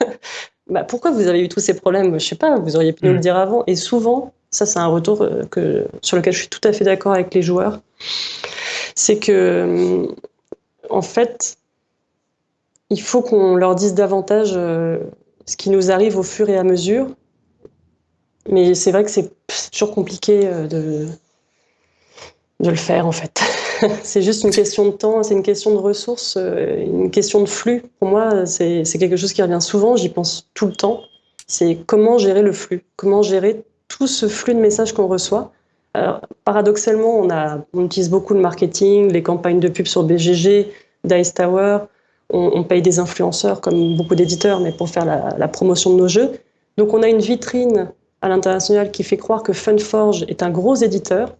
bah, pourquoi vous avez eu tous ces problèmes? Je sais pas, vous auriez pu nous le mm. dire avant. Et souvent, ça, c'est un retour euh, que, sur lequel je suis tout à fait d'accord avec les joueurs. C'est que, en fait, il faut qu'on leur dise davantage euh, ce qui nous arrive au fur et à mesure. Mais c'est vrai que c'est toujours compliqué euh, de, de le faire, en fait. c'est juste une question de temps, c'est une question de ressources, euh, une question de flux. Pour moi, c'est quelque chose qui revient souvent, j'y pense tout le temps. C'est comment gérer le flux, comment gérer tout ce flux de messages qu'on reçoit. Alors, paradoxalement, on, utilise beaucoup le marketing, les campagnes de pub sur BGG, Dice Tower, on, paye des influenceurs comme beaucoup d'éditeurs, mais pour faire la, promotion de nos jeux. Donc on a une vitrine à l'international qui fait croire que Funforge est un gros éditeur.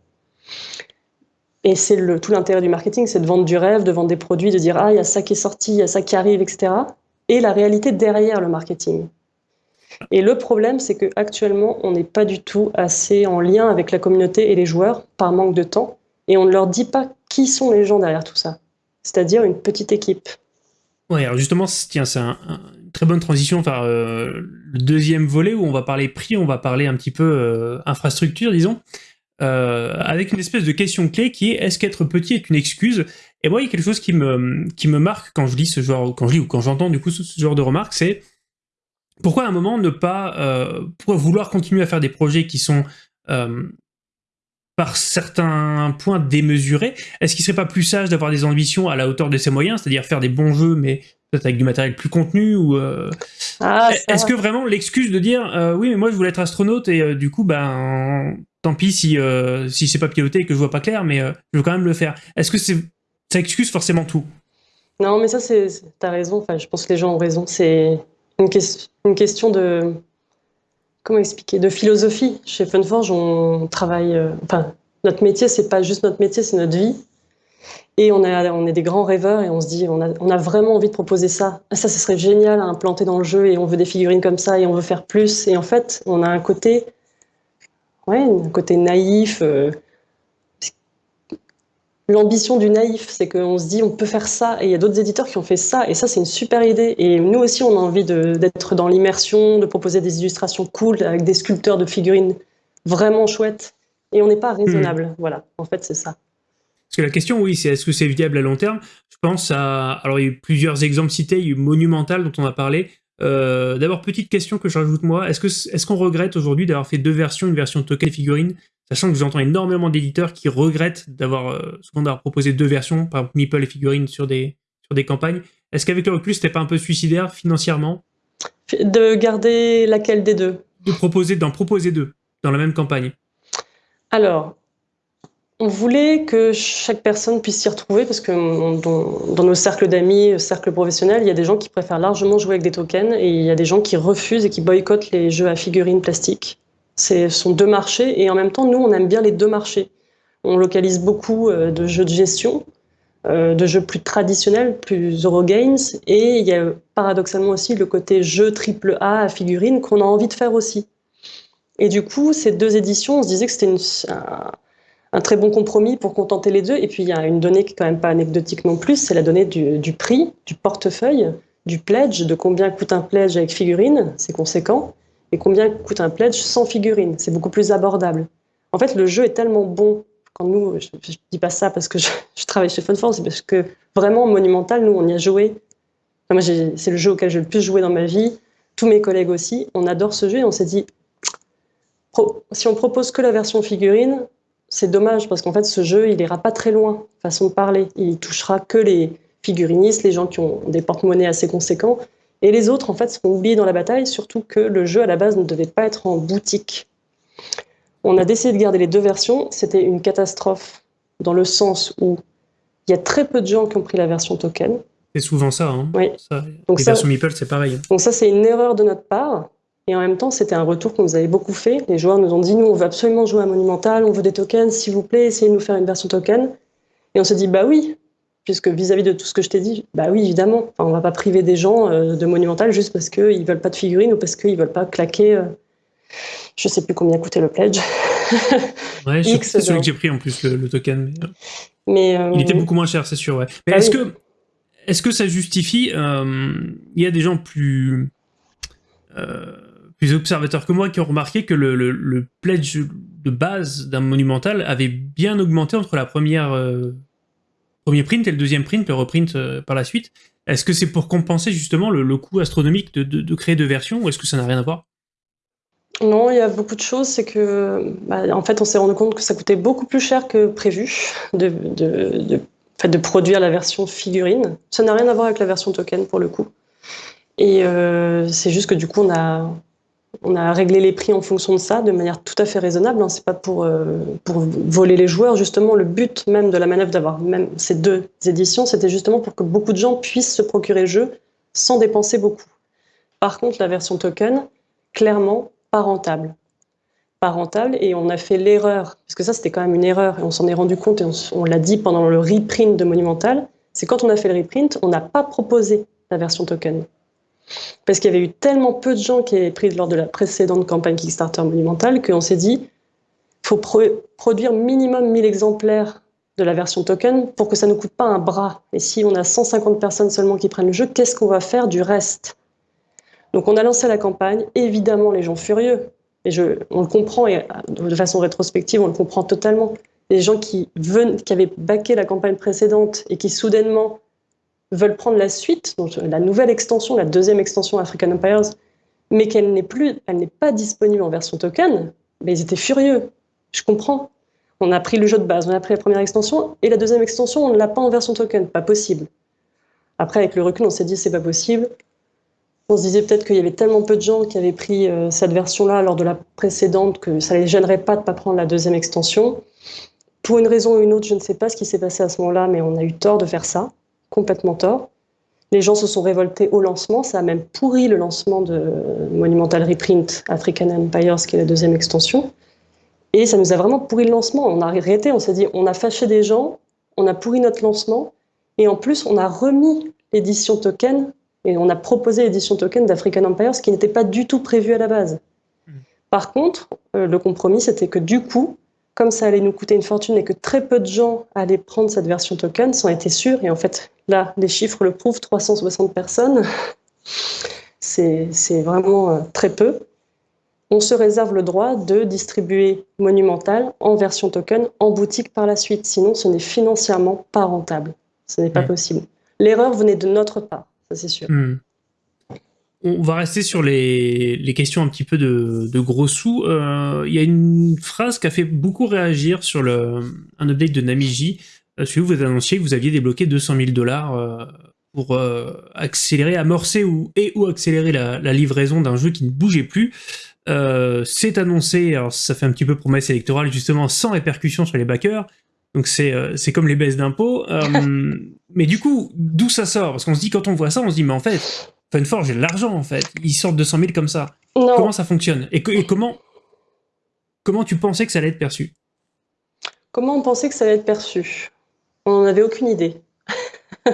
Et c'est tout l'intérêt du marketing, c'est de vendre du rêve, de vendre des produits, de dire ah il y a ça qui est sorti, il y a ça qui arrive, etc. Et la réalité derrière le marketing. Et le problème, c'est qu'actuellement, on n'est pas du tout assez en lien avec la communauté et les joueurs par manque de temps. Et on ne leur dit pas qui sont les gens derrière tout ça. C'est-à-dire une petite équipe. Ouais, alors justement, tiens, c'est un, très bonne transition vers euh, le deuxième volet où on va parler prix, on va parler un petit peu euh, infrastructure, disons, euh, avec une espèce de question clé qui est est-ce qu'être petit est une excuse? Et moi, il y a quelque chose qui me, qui me marque quand je lis ce genre, quand je lis ou quand j'entends du coup ce, genre de remarques, c'est pourquoi à un moment ne pas, vouloir continuer à faire des projets qui sont par certains points démesurés. Est-ce qu'il serait pas plus sage d'avoir des ambitions à la hauteur de ses moyens, c'est-à-dire faire des bons jeux, mais peut-être avec du matériel plus contenu ou euh, ah, Est-ce que vraiment l'excuse de dire euh, oui, mais moi je voulais être astronaute et euh, du coup, ben tant pis si si c'est pas piloté et que je vois pas clair, mais je veux quand même le faire. Est-ce que c'est ça excuse forcément tout? Non, mais ça c'est t'as raison. Enfin, je pense que les gens ont raison. C'est une, une question de comment expliquer? De philosophie. Chez Funforge, on travaille. Euh, enfin, Notre métier, c'est pas juste notre métier, c'est notre vie. Et on, on est des grands rêveurs et on se dit, on a, vraiment envie de proposer ça. Ah, ça, ce serait génial à implanter dans le jeu et on veut des figurines comme ça et on veut faire plus. Et en fait, on a un côté, ouais, un côté naïf. Euh, l'ambition du naïf, c'est qu'on se dit, on peut faire ça. Et il y a d'autres éditeurs qui ont fait ça. Et ça, c'est une super idée. Et nous aussi, on a envie d'être dans l'immersion, de proposer des illustrations cool avec des sculpteurs de figurines vraiment chouettes. Et on n'est pas raisonnable. Hmm. Voilà, en fait, c'est ça. Parce que la question, oui, c'est est-ce que c'est viable à long terme? Je pense à... Alors, il y a eu plusieurs exemples cités, il y a eu Monumental dont on a parlé. Euh, d'abord, petite question que je rajoute moi, est-ce qu'on est qu'on regrette aujourd'hui d'avoir fait deux versions, une version token et figurine, sachant que j'entends énormément d'éditeurs qui regrettent d'avoir euh, souvent d'avoir proposé deux versions, par exemple Meeple et figurine sur des, sur des campagnes? Est-ce qu'avec le recul, c'était pas un peu suicidaire financièrement? De garder laquelle des deux? De proposer, d'en proposer deux dans la même campagne. Alors, on voulait que chaque personne puisse s'y retrouver parce que dans, nos cercles d'amis, cercles professionnels, il y a des gens qui préfèrent largement jouer avec des tokens et il y a des gens qui refusent et qui boycottent les jeux à figurines plastiques. Ce sont deux marchés et en même temps, nous, on aime bien les deux marchés. On localise beaucoup euh, de jeux de gestion, euh, de jeux plus traditionnels, plus Eurogames et il y a paradoxalement aussi le côté jeu triple A à figurines qu'on a envie de faire aussi. Et du coup, ces deux éditions, on se disait que c'était un un très bon compromis pour contenter les deux. Et puis, il y a une donnée qui est quand même pas anecdotique non plus, c'est la donnée du, prix, du portefeuille, du pledge, de combien coûte un pledge avec figurine, c'est conséquent, et combien coûte un pledge sans figurine, c'est beaucoup plus abordable. En fait, le jeu est tellement bon. Quand nous, je, ne dis pas ça parce que je, travaille chez Funforce, c'est parce que vraiment, Monumental, nous, on y a joué. moi, c'est le jeu auquel j'ai le plus joué dans ma vie. Tous mes collègues aussi. On adore ce jeu et on s'est dit, si on propose que la version figurine, c'est dommage parce qu'en fait, ce jeu, il ira pas très loin, façon de parler. Il touchera que les figurinistes, les gens qui ont des porte-monnaies assez conséquents. Et les autres, en fait, seront oubliés dans la bataille, surtout que le jeu, à la base, ne devait pas être en boutique. On a décidé de garder les deux versions. C'était une catastrophe dans le sens où il y a très peu de gens qui ont pris la version token. C'est souvent ça. Hein. Oui. Donc les versions Meeple, c'est pareil. Donc ça, c'est une erreur de notre part. Et en même temps, c'était un retour qu'on nous avait beaucoup fait. Les joueurs nous ont dit, nous, on veut absolument jouer à Monumental, on veut des tokens, s'il vous plaît, essayez de nous faire une version token. Et on s'est dit, bah oui, puisque vis-à-vis de tout ce que je t'ai dit, bah oui, évidemment, enfin, on va pas priver des gens euh, de Monumental juste parce qu'ils veulent pas de figurines ou parce qu'ils veulent pas claquer, euh, je sais plus combien coûtait le pledge. ouais, c'est celui que j'ai pris en plus, le, token. Mais, euh, il était beaucoup moins cher, c'est sûr, ouais. Mais bah est-ce que, est-ce que ça justifie, il y a des gens plus plus observateurs que moi qui ont remarqué que le, pledge de base d'un monumental avait bien augmenté entre la première euh, premier print et le deuxième print, le reprint euh, par la suite. Est-ce que c'est pour compenser justement le, coût astronomique de, créer deux versions ou est-ce que ça n'a rien à voir? Non, il y a beaucoup de choses. C'est que, bah, en fait, on s'est rendu compte que ça coûtait beaucoup plus cher que prévu de, de, de produire la version figurine. Ça n'a rien à voir avec la version token pour le coup. Et euh, c'est juste que du coup, on a, on a réglé les prix en fonction de ça, de manière tout à fait raisonnable. Hein. C'est pas pour, euh, pour voler les joueurs. Justement, le but même de la manœuvre d'avoir même ces deux éditions, c'était justement pour que beaucoup de gens puissent se procurer le jeu sans dépenser beaucoup. Par contre, la version token, clairement, pas rentable. Pas rentable, et on a fait l'erreur, parce que ça c'était quand même une erreur, et on s'en est rendu compte, et on, on l'a dit pendant le reprint de Monumental, c'est quand on a fait le reprint, on n'a pas proposé la version token parce qu'il y avait eu tellement peu de gens qui avaient pris lors de la précédente campagne Kickstarter monumentale qu'on s'est dit faut produire minimum 1000 exemplaires de la version token pour que ça ne coûte pas un bras. Et si on a 150 personnes seulement qui prennent le jeu, qu'est-ce qu'on va faire du reste? Donc on a lancé la campagne, évidemment les gens furieux, et on le comprend, et de façon rétrospective, on le comprend totalement. Les gens qui, qui avaient baqué la campagne précédente et qui soudainement veulent prendre la suite, donc la nouvelle extension, la deuxième extension African Empires, mais qu'elle n'est plus, elle n'est pas disponible en version token, mais ils étaient furieux. Je comprends. On a pris le jeu de base, on a pris la première extension, et la deuxième extension, on ne l'a pas en version token, pas possible. Après, avec le recul, on s'est dit c'est pas possible. On se disait peut-être qu'il y avait tellement peu de gens qui avaient pris euh, cette version-là lors de la précédente que ça les gênerait pas de pas prendre la deuxième extension. Pour une raison ou une autre, je ne sais pas ce qui s'est passé à ce moment-là, mais on a eu tort de faire ça complètement tort. Les gens se sont révoltés au lancement, ça a même pourri le lancement de Monumental Reprint African Empires, qui est la deuxième extension. Et ça nous a vraiment pourri le lancement. On a arrêté, on s'est dit, on a fâché des gens, on a pourri notre lancement, et en plus, on a remis l'édition token, et on a proposé l'édition token d'African Empire, ce qui n'était pas du tout prévu à la base. Hmm. Par contre, euh, le compromis, c'était que du coup, comme ça allait nous coûter une fortune et que très peu de gens allaient prendre cette version token, ça en était sûr. Et en fait, là, les chiffres le prouvent, 360 personnes, c'est vraiment euh, très peu on se réserve le droit de distribuer Monumental en version token en boutique par la suite. Sinon, ce n'est financièrement pas rentable. Ce n'est pas possible. L'erreur venait de notre part, ça c'est sûr. Hmm. On va rester sur les, questions un petit peu de, gros sous. Euh, il y a une phrase qui a fait beaucoup réagir sur le, un update de Namiji. Euh, celui où vous annonciez que vous aviez débloqué 200 000 dollars euh, pour accélérer, amorcer ou, et ou accélérer la livraison d'un jeu qui ne bougeait plus. Euh, c'est annoncé, alors ça fait un petit peu promesse électorale, justement, sans répercussion sur les backers. Donc c'est euh, comme les baisses d'impôts. Euh, mais du coup, d'où ça sort? Parce qu'on se dit, quand on voit ça, on se dit, mais en fait, Funforge, j'ai de l'argent, en fait. Ils sortent 200 000 comme ça. Comment ça fonctionne? Et, et, comment, comment tu pensais que ça allait être perçu? Comment on pensait que ça allait être perçu? On n'en avait aucune idée.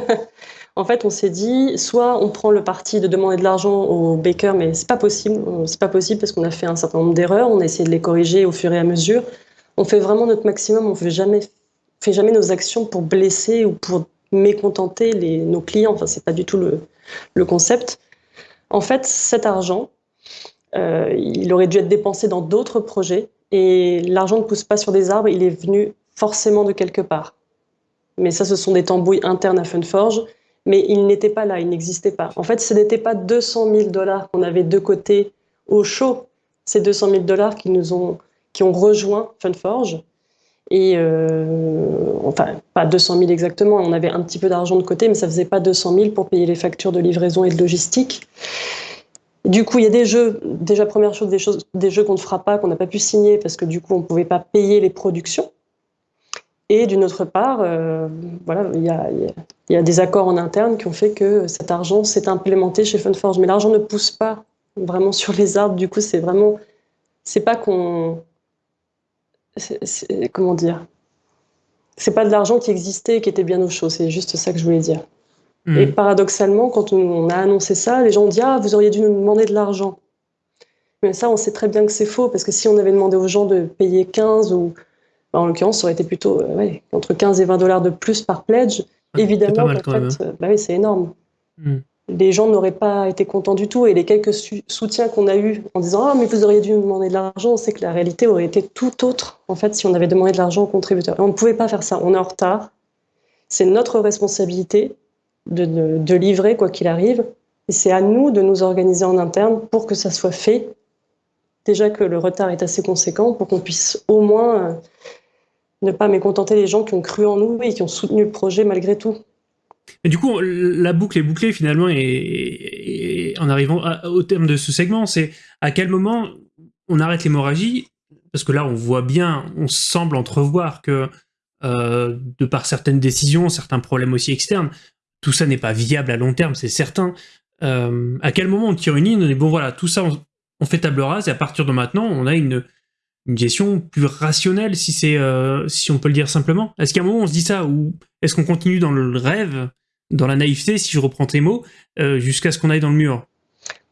En fait, on s'est dit, soit on prend le parti de demander de l'argent aux bakers, mais c'est pas possible. C'est pas possible parce qu'on a fait un certain nombre d'erreurs. On a essayé de les corriger au fur et à mesure. On fait vraiment notre maximum. On fait jamais, fait jamais nos actions pour blesser ou pour mécontenter nos clients. Enfin, c'est pas du tout le, le, concept. En fait, cet argent, euh, il aurait dû être dépensé dans d'autres projets. Et l'argent ne pousse pas sur des arbres. Il est venu forcément de quelque part. Mais ça, ce sont des tambouilles internes à Funforge mais il n'était pas là, il n'existait pas. En fait, ce n'était pas 200 000 dollars qu'on avait de côté au chaud, ces 200 000 dollars qui nous ont, qui ont rejoint Funforge. Et euh, enfin, pas 200 000 exactement, on avait un petit peu d'argent de côté, mais ça faisait pas 200 000 pour payer les factures de livraison et de logistique. Du coup, il y a des jeux, déjà première chose, des, choses, des jeux qu'on ne fera pas, qu'on n'a pas pu signer parce que du coup, on ne pouvait pas payer les productions. Et d'une autre part, euh, voilà, il y a, des accords en interne qui ont fait que cet argent s'est implémenté chez Funforge. Mais l'argent ne pousse pas vraiment sur les arbres. Du coup, c'est vraiment, c'est pas qu'on, comment dire, c'est pas de l'argent qui existait et qui était bien au chaud. C'est juste ça que je voulais dire. Hmm. Et paradoxalement, quand on a annoncé ça, les gens ont dit ah vous auriez dû nous demander de l'argent. Mais ça, on sait très bien que c'est faux parce que si on avait demandé aux gens de payer 15 ou en l'occurrence, ça aurait été plutôt euh, entre 15 et 20 dollars de plus par pledge. Évidemment, en fait, hein. bah oui, c'est énorme. Hmm. Les gens n'auraient pas été contents du tout. Et les quelques soutiens qu'on a eus en disant Ah, mais vous auriez dû nous demander de l'argent, on sait que la réalité aurait été tout autre, en fait, si on avait demandé de l'argent aux contributeurs. Et on ne pouvait pas faire ça. On est en retard. C'est notre responsabilité de, de livrer, quoi qu'il arrive. Et c'est à nous de nous organiser en interne pour que ça soit fait. Déjà que le retard est assez conséquent, pour qu'on puisse au moins euh, ne pas mécontenter les gens qui ont cru en nous et qui ont soutenu le projet malgré tout. Et du coup, la boucle est bouclée finalement, et, en arrivant au terme de ce segment, c'est à quel moment on arrête l'hémorragie? Parce que là, on voit bien, on semble entrevoir que euh, de par certaines décisions, certains problèmes aussi externes, tout ça n'est pas viable à long terme, c'est certain. Euh, à quel moment on tire une ligne On dit bon voilà, tout ça, on fait table rase, et à partir de maintenant, on a une, une gestion plus rationnelle, si c'est, euh, si on peut le dire simplement Est-ce qu'à un moment on se dit ça, ou est-ce qu'on continue dans le rêve, dans la naïveté, si je reprends tes mots, euh, jusqu'à ce qu'on aille dans le mur?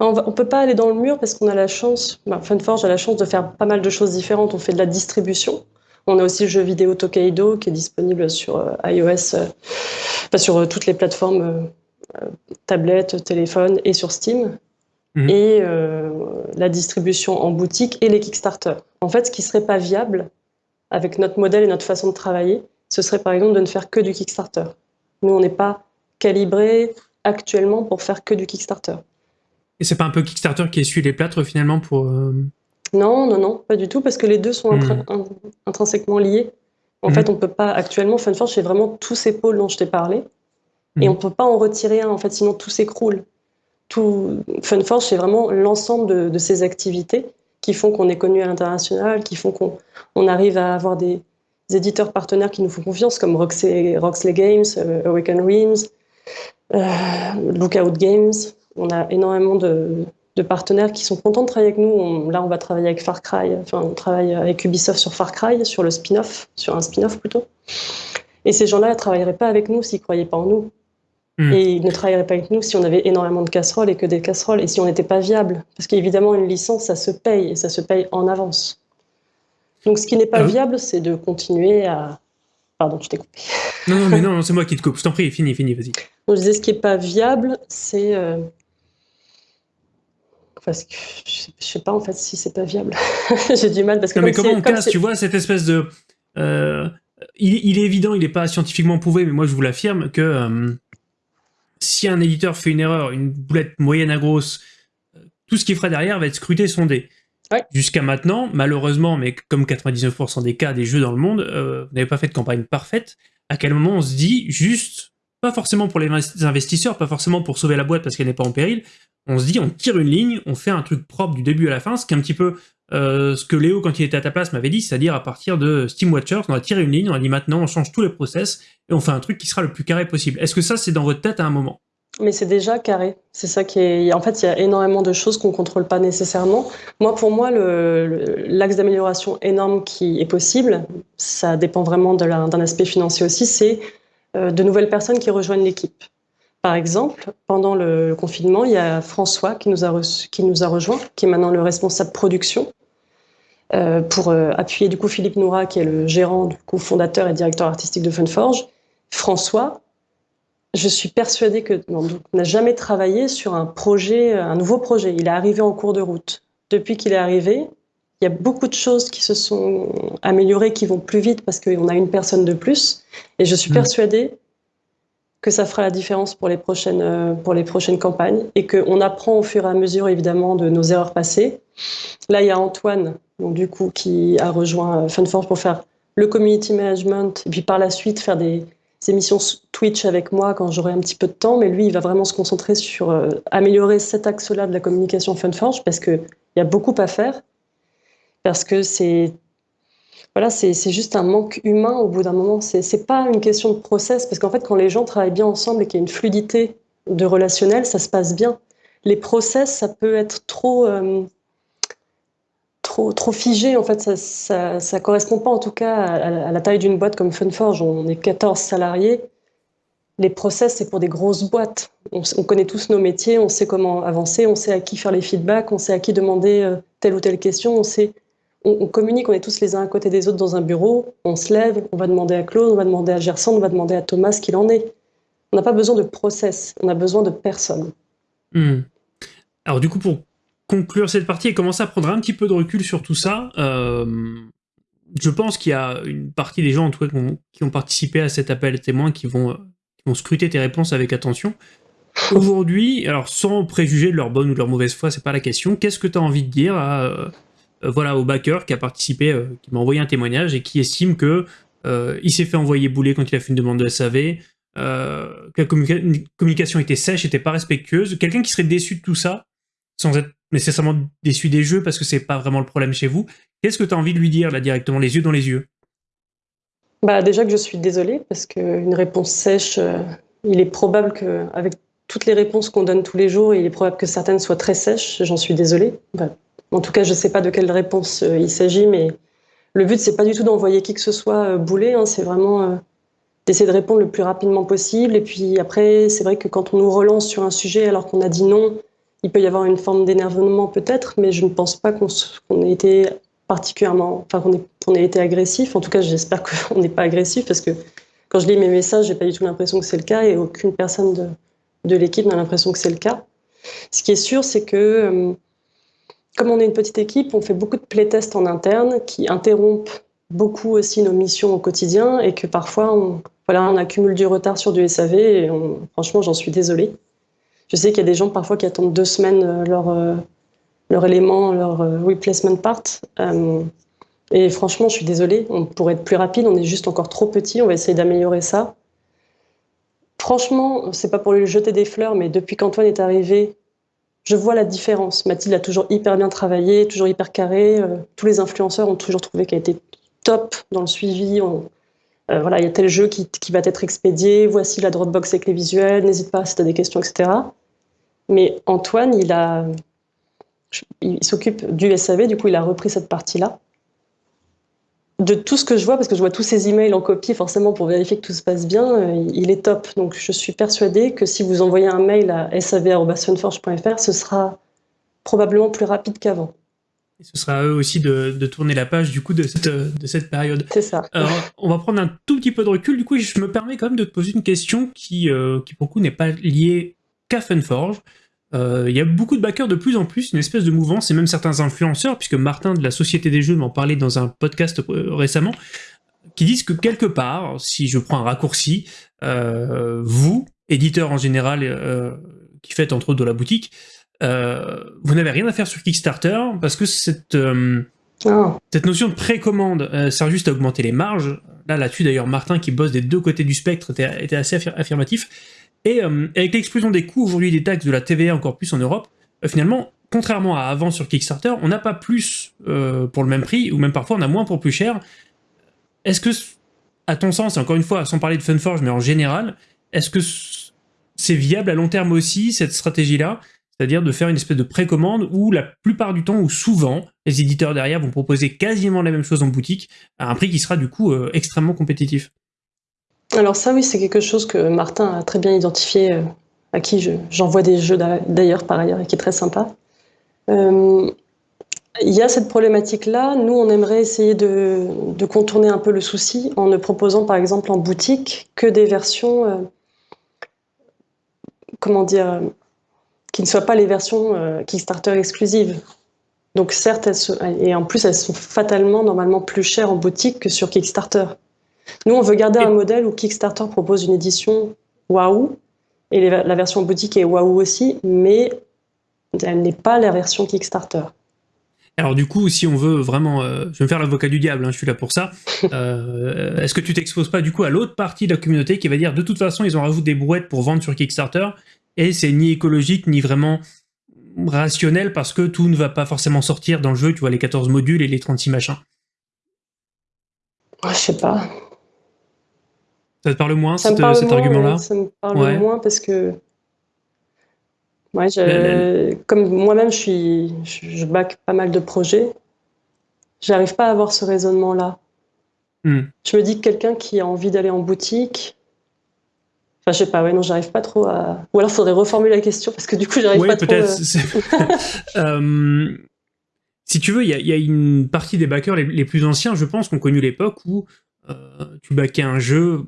On ne peut pas aller dans le mur parce qu'on a la chance, bah, Funforge a la chance de faire pas mal de choses différentes. On fait de la distribution. On a aussi le jeu vidéo Tokaido qui est disponible sur euh, iOS, sur toutes les plateformes tablettes, téléphones et sur Steam. Mhm. et euh, la distribution en boutique et les Kickstarter. En fait, ce qui serait pas viable avec notre modèle et notre façon de travailler, ce serait par exemple de ne faire que du Kickstarter. Nous, on n'est pas calibré actuellement pour faire que du Kickstarter. Et c'est pas un peu Kickstarter qui essuie les plâtres finalement pour... Euh, non, non, non, pas du tout, parce que les deux sont mhm. intrinsèquement liés. En mhm. fait, on peut pas, actuellement, Funforge, c'est vraiment tous ces pôles dont je t'ai parlé, et on peut pas en retirer un, en fait, sinon tout s'écroule tout Funforge, c'est vraiment l'ensemble de, ces activités qui font qu'on est connu à l'international, qui font qu'on arrive à avoir des, éditeurs partenaires qui nous font confiance, comme Roxley, Games, euh, Awaken Realms, euh, Lookout Games. On a énormément de, partenaires qui sont contents de travailler avec nous. là, on va travailler avec Far Cry, enfin, on travaille avec Ubisoft sur Far Cry, sur le spin-off, sur un spin-off plutôt. Et ces gens-là ne travailleraient pas avec nous s'ils ne croyaient pas en nous. Hmm. Et ils ne travailleraient pas avec nous si on avait énormément de casseroles et que des casseroles, et si on n'était pas viable. Parce qu'évidemment, une licence, ça se paye, et ça se paye en avance. Donc ce qui n'est pas ah viable, c'est de continuer à... Pardon, je t'ai coupé. Non, non, mais non, c'est moi qui te coupe. Je t'en prie, fini, fini, vas-y. je disais, ce qui n'est pas viable, c'est... Euh, parce que je sais pas en fait si c'est pas viable. J'ai du mal parce que. Non, mais comment on casse, tu vois, cette espèce de. Euh, il, est évident, il n'est pas scientifiquement prouvé, mais moi je vous l'affirme que euh, si un éditeur fait une erreur, une boulette moyenne à grosse, tout ce qu'il fera derrière va être scruté, sondé. Jusqu'à maintenant, malheureusement, mais comme 99% des cas des jeux dans le monde, euh, vous n'avez pas fait de campagne parfaite. À quel moment on se dit juste, pas forcément pour les investisseurs, pas forcément pour sauver la boîte parce qu'elle n'est pas en péril, on se dit, on tire une ligne, on fait un truc propre du début à la fin, ce qui est un petit peu euh, ce que Léo, quand il était à ta place, m'avait dit, c'est-à-dire à partir de Steam Watchers, on a tiré une ligne, on a dit maintenant on change tous les process et on fait un truc qui sera le plus carré possible. Est-ce que ça, c'est dans votre tête à un moment? Mais c'est déjà carré. C'est ça qui est. En fait, il y a énormément de choses qu'on ne contrôle pas nécessairement. Moi, pour moi, l'axe d'amélioration énorme qui est possible, ça dépend vraiment d'un aspect financier aussi, c'est euh, de nouvelles personnes qui rejoignent l'équipe. Par exemple, pendant le confinement, il y a François qui nous a, qui nous a rejoint, qui est maintenant le responsable production, pour euh, appuyer du coup Philippe Noura, qui est le gérant, du coup fondateur et directeur artistique de Funforge. François, je suis persuadée que n'a jamais travaillé sur un projet, un nouveau projet. Il est arrivé en cours de route. Depuis qu'il est arrivé, il y a beaucoup de choses qui se sont améliorées, qui vont plus vite parce qu'on a une personne de plus. Et je suis mmh. persuadée que ça fera la différence pour les prochaines, euh, pour les prochaines campagnes et qu'on apprend au fur et à mesure évidemment de nos erreurs passées. Là, il y a Antoine, donc, du coup, qui a rejoint euh, Funforce pour faire le community management et puis par la suite faire des, émissions Twitch avec moi quand j'aurai un petit peu de temps. Mais lui, il va vraiment se concentrer sur euh, améliorer cet axe-là de la communication Funforge parce qu'il y a beaucoup à faire. Parce que c'est voilà, c'est juste un manque humain au bout d'un moment. C'est pas une question de process, parce qu'en fait, quand les gens travaillent bien ensemble et qu'il y a une fluidité de relationnel, ça se passe bien. Les process, ça peut être trop, euh, trop, figé. En fait, ça, ça, correspond pas en tout cas à, la taille d'une boîte comme Funforge. On est 14 salariés. Les process, c'est pour des grosses boîtes. On, connaît tous nos métiers, on sait comment avancer, on sait à qui faire les feedbacks, on sait à qui demander euh, telle ou telle question, on on, communique, on est tous les uns à côté des autres dans un bureau, on se lève, on va demander à Claude, on va demander à Gerson, on va demander à Thomas ce qu'il en est. On n'a pas besoin de process, on a besoin de personne. Hmm. Alors du coup, pour conclure cette partie et commencer à prendre un petit peu de recul sur tout ça, euh, je pense qu'il y a une partie des gens en tout cas qui ont, participé à cet appel témoin qui vont, qui vont scruter tes réponses avec attention. Aujourd'hui, alors sans préjuger de leur bonne ou de leur mauvaise foi, c'est pas la question, qu'est-ce que tu as envie de dire à, euh, voilà, au backer qui a participé, euh, qui m'a envoyé un témoignage et qui estime que euh, il s'est fait envoyer bouler quand il a fait une demande de SAV, que la communication était sèche, était pas respectueuse. Quelqu'un qui serait déçu de tout ça, sans être nécessairement déçu des jeux parce que c'est pas vraiment le problème chez vous, qu'est-ce que tu as envie de lui dire là directement, les yeux dans les yeux? Bah déjà que je suis désolée parce qu'une réponse sèche, il est probable qu'avec toutes les réponses qu'on donne tous les jours, il est probable que certaines soient très sèches. J'en suis désolée. Bah, en tout cas, je ne sais pas de quelle réponse euh, il s'agit, mais le but, c'est pas du tout d'envoyer qui que ce soit euh, bouler, hein, c'est vraiment euh, d'essayer de répondre le plus rapidement possible. Et puis après, c'est vrai que quand on nous relance sur un sujet alors qu'on a dit non, il peut y avoir une forme d'énervement peut-être, mais je ne pense pas qu'on ait été particulièrement, enfin qu'on ait, été agressif. En tout cas, j'espère qu'on n'est pas agressif parce que quand je lis mes messages, j'ai pas du tout l'impression que c'est le cas et aucune personne de, l'équipe n'a l'impression que c'est le cas. Ce qui est sûr, c'est que comme on est une petite équipe, on fait beaucoup de playtests en interne qui interrompent beaucoup aussi nos missions au quotidien et que parfois on, voilà, on accumule du retard sur du SAV et franchement j'en suis désolée. Je sais qu'il y a des gens parfois qui attendent deux semaines euh, leur, euh, leur élément, leur euh, replacement part. et franchement je suis désolée, on pourrait être plus rapide, on est juste encore trop petit, on va essayer d'améliorer ça. Franchement, c'est pas pour lui jeter des fleurs, mais depuis qu'Antoine est arrivé, je vois la différence. Mathilde a toujours hyper bien travaillé, toujours hyper carré. Euh, tous les influenceurs ont toujours trouvé qu'elle était top dans le suivi. Euh, voilà, il y a tel jeu qui, va être expédié. Voici la Dropbox avec les visuels. N'hésite pas si tu as des questions, etc. Mais Antoine, il a, il s'occupe du SAV, du coup, il a repris cette partie-là. De tout ce que je vois, parce que je vois tous ces emails en copie, forcément, pour vérifier que tout se passe bien, euh, il est top. Donc, je suis persuadée que si vous envoyez un mail à sav.funforge.fr, ce sera probablement plus rapide qu'avant. Ce sera à eux aussi de, tourner la page du coup de cette, de cette période. C'est ça. Alors, on va prendre un tout petit peu de recul. Du coup, je me permets quand même de te poser une question qui, euh, qui pour le coup, n'est pas liée qu'à Funforge. Euh, il y a beaucoup de backers de plus en plus, une espèce de mouvance, et même certains influenceurs, puisque Martin de la Société des Jeux m'en parlait dans un podcast euh, récemment, qui disent que quelque part, si je prends un raccourci, euh, vous, éditeurs en général, qui faites entre autres de la boutique, vous n'avez rien à faire sur Kickstarter, parce que cette, oh. cette notion de précommande sert juste à augmenter les marges. Là, là-dessus d'ailleurs, Martin, qui bosse des deux côtés du spectre, était, était assez affirmatif. Et euh, avec l'explosion des coûts aujourd'hui des taxes de la TVA encore plus en Europe, euh, finalement, contrairement à avant sur Kickstarter, on n'a pas plus euh, pour le même prix, ou même parfois on a moins pour plus cher. Est-ce que, à ton sens, et encore une fois, sans parler de Funforge, mais en général, est-ce que c'est viable à long terme aussi, cette stratégie-là? C'est-à-dire de faire une espèce de précommande où la plupart du temps, ou souvent, les éditeurs derrière vont proposer quasiment la même chose en boutique à un prix qui sera du coup extrêmement compétitif. Alors ça oui, c'est quelque chose que Martin a très bien identifié, euh, à qui j'envoie des jeux d'ailleurs par ailleurs et qui est très sympa. Euh, il y a cette problématique-là. Nous, on aimerait essayer de, contourner un peu le souci en ne proposant par exemple en boutique que des versions, euh, comment dire, qui ne soient pas les versions Kickstarter exclusives. Donc certes, et en plus elles sont fatalement normalement plus chères en boutique que sur Kickstarter. Nous, on veut garder un modèle où Kickstarter propose une édition waouh, et la version boutique est waouh aussi, mais elle n'est pas la version Kickstarter. Alors du coup, si on veut vraiment, euh, je vais me faire l'avocat du diable, hein, je suis là pour ça, euh, est-ce que tu t'exposes pas du coup à l'autre partie de la communauté qui va dire de toute façon ils ont rajouté des brouettes pour vendre sur Kickstarter, et c'est ni écologique ni vraiment rationnel parce que tout ne va pas forcément sortir dans le jeu, tu vois les 14 modules et les 36 machins? Je sais pas. Ça te parle moins, cet, argument-là Ça me parle moins parce que. comme moi-même, je, suis, je, back pas mal de projets, j'arrive pas à avoir ce raisonnement-là. Hmm. Je me dis que quelqu'un qui a envie d'aller en boutique, Enfin, je sais pas, ouais, non, j'arrive pas trop à. Ou alors, il faudrait reformuler la question parce que du coup, j'arrive pas trop. Oui, peut-être. Euh, si tu veux, il y, a une partie des backers les, plus anciens, je pense, qui ont connu l'époque où euh, tu backais un jeu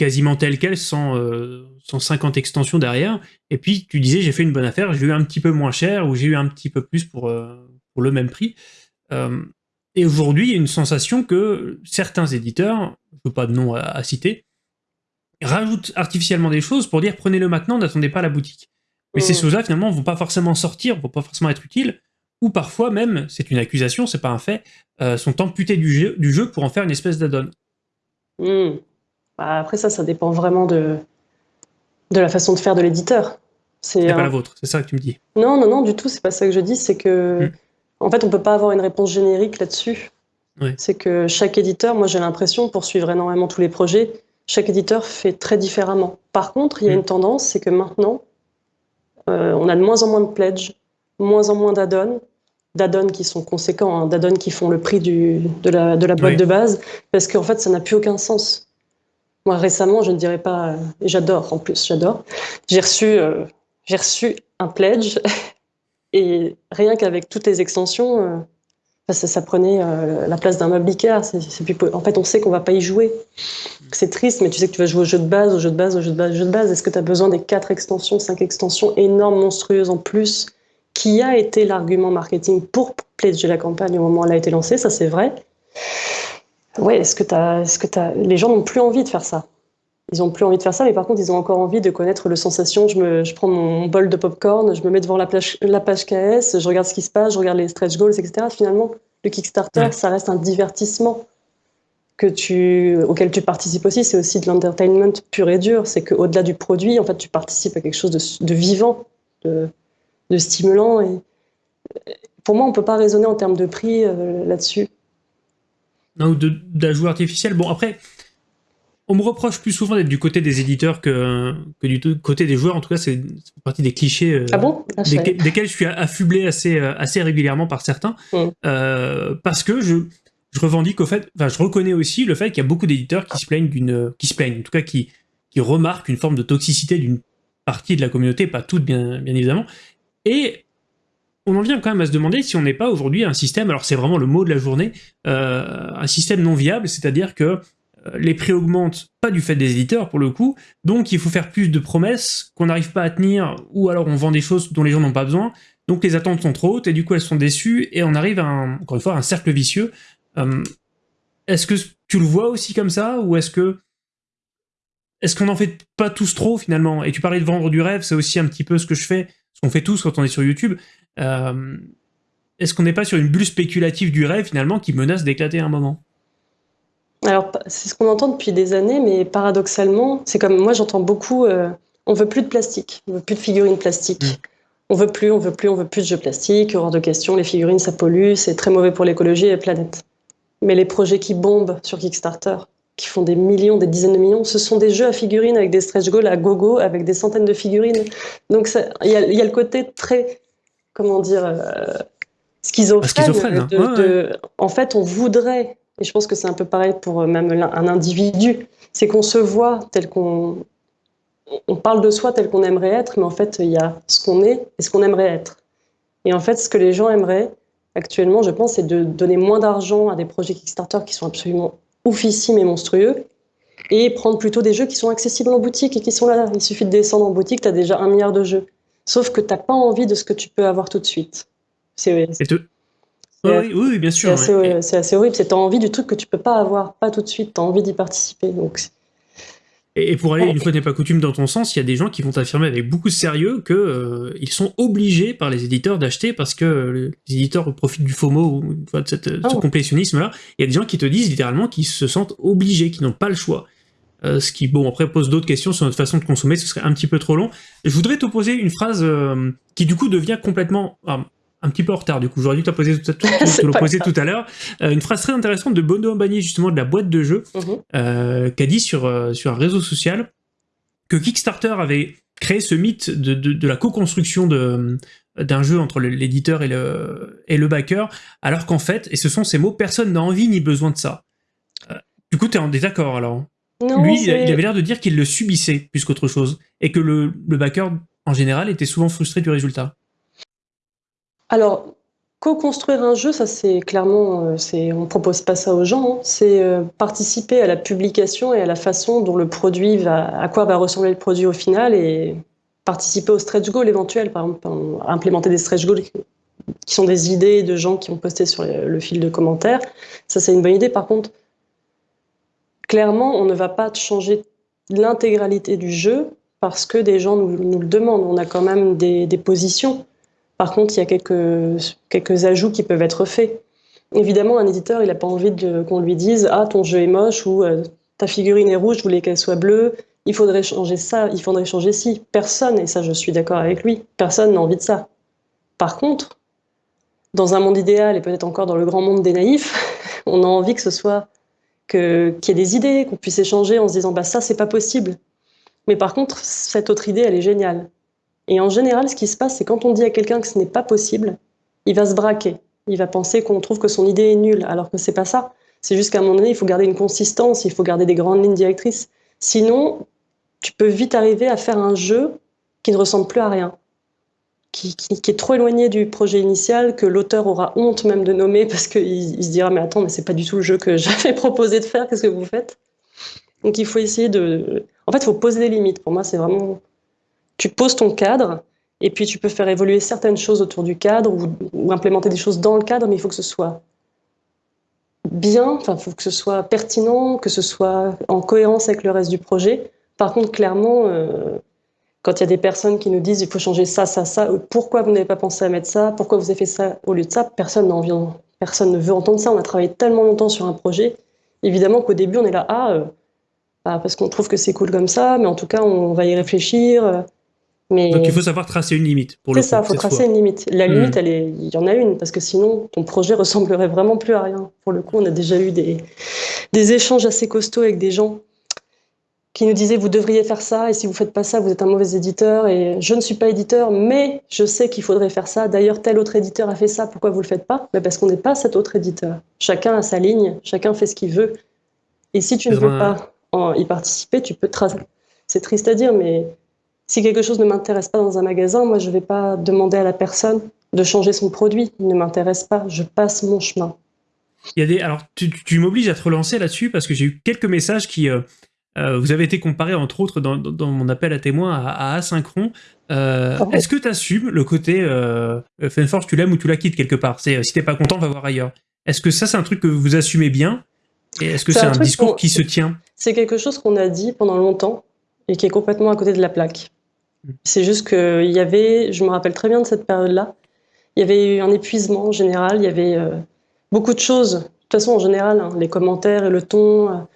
quasiment tel quel, sans, 150 euh, extensions derrière. Et puis tu disais, j'ai fait une bonne affaire, j'ai eu un petit peu moins cher ou j'ai eu un petit peu plus pour, euh, pour le même prix. Euh, et aujourd'hui, il y a une sensation que certains éditeurs, je veux pas de nom à, citer, rajoutent artificiellement des choses pour dire prenez-le maintenant, n'attendez pas la boutique. Mais ces mmh. choses-là, finalement, vont pas forcément sortir, vont pas forcément être utiles, ou parfois même, c'est une accusation, c'est pas un fait, sont amputés du jeu, du jeu pour en faire une espèce d'add-on. Mmh. Bah, après ça, ça dépend vraiment de, de la façon de faire de l'éditeur. C'est pas la vôtre, c'est ça que tu me dis. Non, non, non, du tout, c'est pas ça que je dis, c'est que hmm. en fait, on peut pas avoir une réponse générique là-dessus. C'est que chaque éditeur, moi j'ai l'impression, pour suivre énormément tous les projets, chaque éditeur fait très différemment. Par contre, il y a hmm. une tendance, c'est que maintenant, euh, on a de moins en moins de pledges, moins en moins d'add-ons, d'add-ons qui sont conséquents, hein, d'add-ons qui font le prix du, de, la, de la boîte de base, parce qu'en fait, ça n'a plus aucun sens. Moi, récemment, je ne dirais pas, et j'adore en plus, j'adore, j'ai reçu, euh, j'ai reçu un pledge, et rien qu'avec toutes les extensions, euh, ça, prenait euh, la place d'un meuble en fait, on sait qu'on va pas y jouer. C'est triste, mais tu sais que tu vas jouer au jeu de base, au jeu de base, au jeu de base, au jeu de base. Est-ce que tu as besoin des quatre extensions, cinq extensions énormes, monstrueuses en plus, qui a été l'argument marketing pour pledger la campagne au moment où elle a été lancée, ça c'est vrai. Ouais, est-ce que, as, que as... les gens n'ont plus envie de faire ça Ils n'ont plus envie de faire ça, mais par contre, ils ont encore envie de connaître le sensation. Je, me, je prends mon bol de popcorn, je me mets devant la, page, la page KS, je regarde ce qui se passe, je regarde les stretch goals, etc. Finalement, le Kickstarter, ça reste un divertissement que tu, auquel tu participes aussi. C'est aussi de l'entertainment pur et dur. C'est qu'au-delà du produit, en fait, tu participes à quelque chose de, de vivant, de, de, stimulant. Et pour moi, on ne peut pas raisonner en termes de prix euh, là-dessus ou d'ajout artificiel. Bon, après, on me reproche plus souvent d'être du côté des éditeurs que, que du côté des joueurs. En tout cas, c'est partie des clichés euh, ah bon? Ah, desquels, je suis affublé assez, euh, assez régulièrement par certains. Mm. Euh, parce que je, je revendique au fait, enfin, je reconnais aussi le fait qu'il y a beaucoup d'éditeurs qui se plaignent d'une, qui se plaignent, en tout cas qui, qui remarquent une forme de toxicité d'une partie de la communauté, pas toute bien, bien évidemment. Et on en vient quand même à se demander si on n'est pas aujourd'hui un système, alors c'est vraiment le mot de la journée, un système non viable, c'est-à-dire que euh, les prix augmentent, pas du fait des éditeurs pour le coup, donc il faut faire plus de promesses qu'on n'arrive pas à tenir, ou alors on vend des choses dont les gens n'ont pas besoin, donc les attentes sont trop hautes, et du coup elles sont déçues, et on arrive à, un, encore une fois, un cercle vicieux. Euh, est-ce que tu le vois aussi comme ça, ou est-ce que est-ce qu'on n'en fait pas tous trop finalement? Et tu parlais de vendre du rêve, c'est aussi un petit peu ce que je fais, ce qu'on fait tous quand on est sur YouTube. Euh, est-ce qu'on n'est pas sur une bulle spéculative du rêve finalement qui menace d'éclater à un moment? Alors, c'est ce qu'on entend depuis des années, mais paradoxalement, c'est comme moi j'entends beaucoup euh, on veut plus de plastique, on veut plus de figurines plastiques. Mm. On veut plus, on veut plus, on veut plus de jeux plastiques, hors de question, les figurines ça pollue, c'est très mauvais pour l'écologie et la planète. Mais les projets qui bombent sur Kickstarter, qui font des millions, des dizaines de millions, ce sont des jeux à figurines avec des stretch goals à gogo, avec des centaines de figurines. Donc il y, a le côté très, comment dire, euh, schizophrène. Hein. En fait, on voudrait et je pense que c'est un peu pareil pour euh, même un individu. C'est qu'on se voit tel qu'on. On parle de soi tel qu'on aimerait être, mais en fait, il y a ce qu'on est et ce qu'on aimerait être. Et en fait, ce que les gens aimeraient actuellement, je pense, c'est de donner moins d'argent à des projets Kickstarter qui sont absolument oufissimes et monstrueux et prendre plutôt des jeux qui sont accessibles en boutique et qui sont là. Il suffit de descendre en boutique, tu as déjà un milliard de jeux. Sauf que tu n'as pas envie de ce que tu peux avoir tout de suite. C'est oui, oui, bien sûr. C'est assez, horrible. C'est as envie du truc que tu peux pas avoir, pas tout de suite. Tu as envie d'y participer. Donc, et, pour aller, une fois n'est pas coutume, dans ton sens, il y a des gens qui vont affirmer avec beaucoup de sérieux qu'ils euh, ils sont obligés par les éditeurs d'acheter parce que les éditeurs profitent du FOMO ou de, cette, ce oh. complétionnisme-là. Il y a des gens qui te disent littéralement qu'ils se sentent obligés, qu'ils n'ont pas le choix. Euh, ce qui, bon, après pose d'autres questions sur notre façon de consommer, ce serait un petit peu trop long. Je voudrais te poser une phrase euh, qui du coup devient complètement un petit peu en retard du coup. J'aurais dû te poser tout, tout, poser tout à l'heure. Euh, une phrase très intéressante de Bono Ambani justement de la boîte de jeu euh, qui a dit sur, sur un réseau social que Kickstarter avait créé ce mythe de, de, la co-construction d'un jeu entre l'éditeur et le, et le backer, alors qu'en fait, et ce sont ces mots, personne n'a envie ni besoin de ça. du coup, tu es en désaccord alors? Lui, il avait l'air de dire qu'il le subissait plus qu'autre chose, et que le, le backer, en général, était souvent frustré du résultat. Alors, co-construire un jeu, ça c'est clairement, euh, c'est, on propose pas ça aux gens, hein. c'est euh, participer à la publication et à la façon dont le produit va, à quoi va ressembler le produit au final et participer au stretch goal éventuel, par exemple, implémenter des stretch goals qui sont des idées de gens qui ont posté sur le, fil de commentaires. Ça c'est une bonne idée. Par contre, clairement, on ne va pas changer l'intégralité du jeu parce que des gens nous, le demandent. On a quand même des positions. Par contre, il y a quelques, quelques ajouts qui peuvent être faits. Évidemment, un éditeur, il n'a pas envie qu'on lui dise « Ah, ton jeu est moche » ou euh, Ta figurine est rouge, je voulais qu'elle soit bleue, il faudrait changer ça, il faudrait changer ci ». Personne, et ça je suis d'accord avec lui, personne n'a envie de ça. Par contre, dans un monde idéal, et peut-être encore dans le grand monde des naïfs, on a envie que ce soit qu'il y ait des idées, qu'on puisse échanger en se disant bah, « ça, c'est pas possible ». Mais par contre, cette autre idée, elle est géniale. Et en général, ce qui se passe, c'est quand on dit à quelqu'un que ce n'est pas possible, il va se braquer. Il va penser qu'on trouve que son idée est nulle, alors que c'est pas ça. C'est juste qu'à un moment donné, il faut garder une consistance, il faut garder des grandes lignes directrices. Sinon, tu peux vite arriver à faire un jeu qui ne ressemble plus à rien, qui, est trop éloigné du projet initial, que l'auteur aura honte même de nommer parce qu'il il se dira mais attends, mais c'est pas du tout le jeu que j'avais proposé de faire, qu'est-ce que vous faites? Donc il faut essayer de... En fait, il faut poser des limites. Pour moi, c'est vraiment tu poses ton cadre et puis tu peux faire évoluer certaines choses autour du cadre ou, implémenter des choses dans le cadre, mais il faut que ce soit bien, enfin, il faut que ce soit pertinent, que ce soit en cohérence avec le reste du projet. Par contre, clairement, euh, quand il y a des personnes qui nous disent il faut changer ça, ça, ça, pourquoi vous n'avez pas pensé à mettre ça, pourquoi vous avez fait ça au lieu de ça, personne n'en vient, personne ne veut entendre ça. On a travaillé tellement longtemps sur un projet, évidemment qu'au début on est là, ah, euh, bah, parce qu'on trouve que c'est cool comme ça, mais en tout cas on va y réfléchir. Donc il faut savoir tracer une limite. C'est ça, il faut tracer une limite. La hmm. limite, elle est, il y en a une, parce que sinon, ton projet ressemblerait vraiment plus à rien. Pour le coup, on a déjà eu des, des échanges assez costauds avec des gens qui nous disaient vous devriez faire ça et si vous faites pas ça, vous êtes un mauvais éditeur et je ne suis pas éditeur, mais je sais qu'il faudrait faire ça. D'ailleurs, tel autre éditeur a fait ça, pourquoi vous le faites pas? Mais Parce qu'on n'est pas cet autre éditeur. Chacun a sa ligne, chacun fait ce qu'il veut. Et si tu ne veux pas y participer, tu peux C'est triste à dire, mais si quelque chose ne m'intéresse pas dans un magasin, moi je ne vais pas demander à la personne de changer son produit. Il ne m'intéresse pas, je passe mon chemin. Il y a des... Alors, tu, m'obliges à te relancer là-dessus parce que j'ai eu quelques messages qui... Euh, euh, vous avez été comparé, entre autres, dans, mon appel à témoins à, Asynchron. Euh, ah est-ce que tu assumes le côté euh, Fenforce, tu l'aimes ou tu la quittes quelque part? C'est Si t'es pas content, va voir ailleurs. Est-ce que ça, c'est un truc que vous assumez bien? Et est-ce que c'est un, discours qui se tient? C'est quelque chose qu'on a dit pendant longtemps et qui est complètement à côté de la plaque. Hmm. C'est juste qu'il y avait, je me rappelle très bien de cette période-là, il y avait eu un épuisement en général, il y avait beaucoup de choses. De toute façon, en général, hein, les commentaires et le ton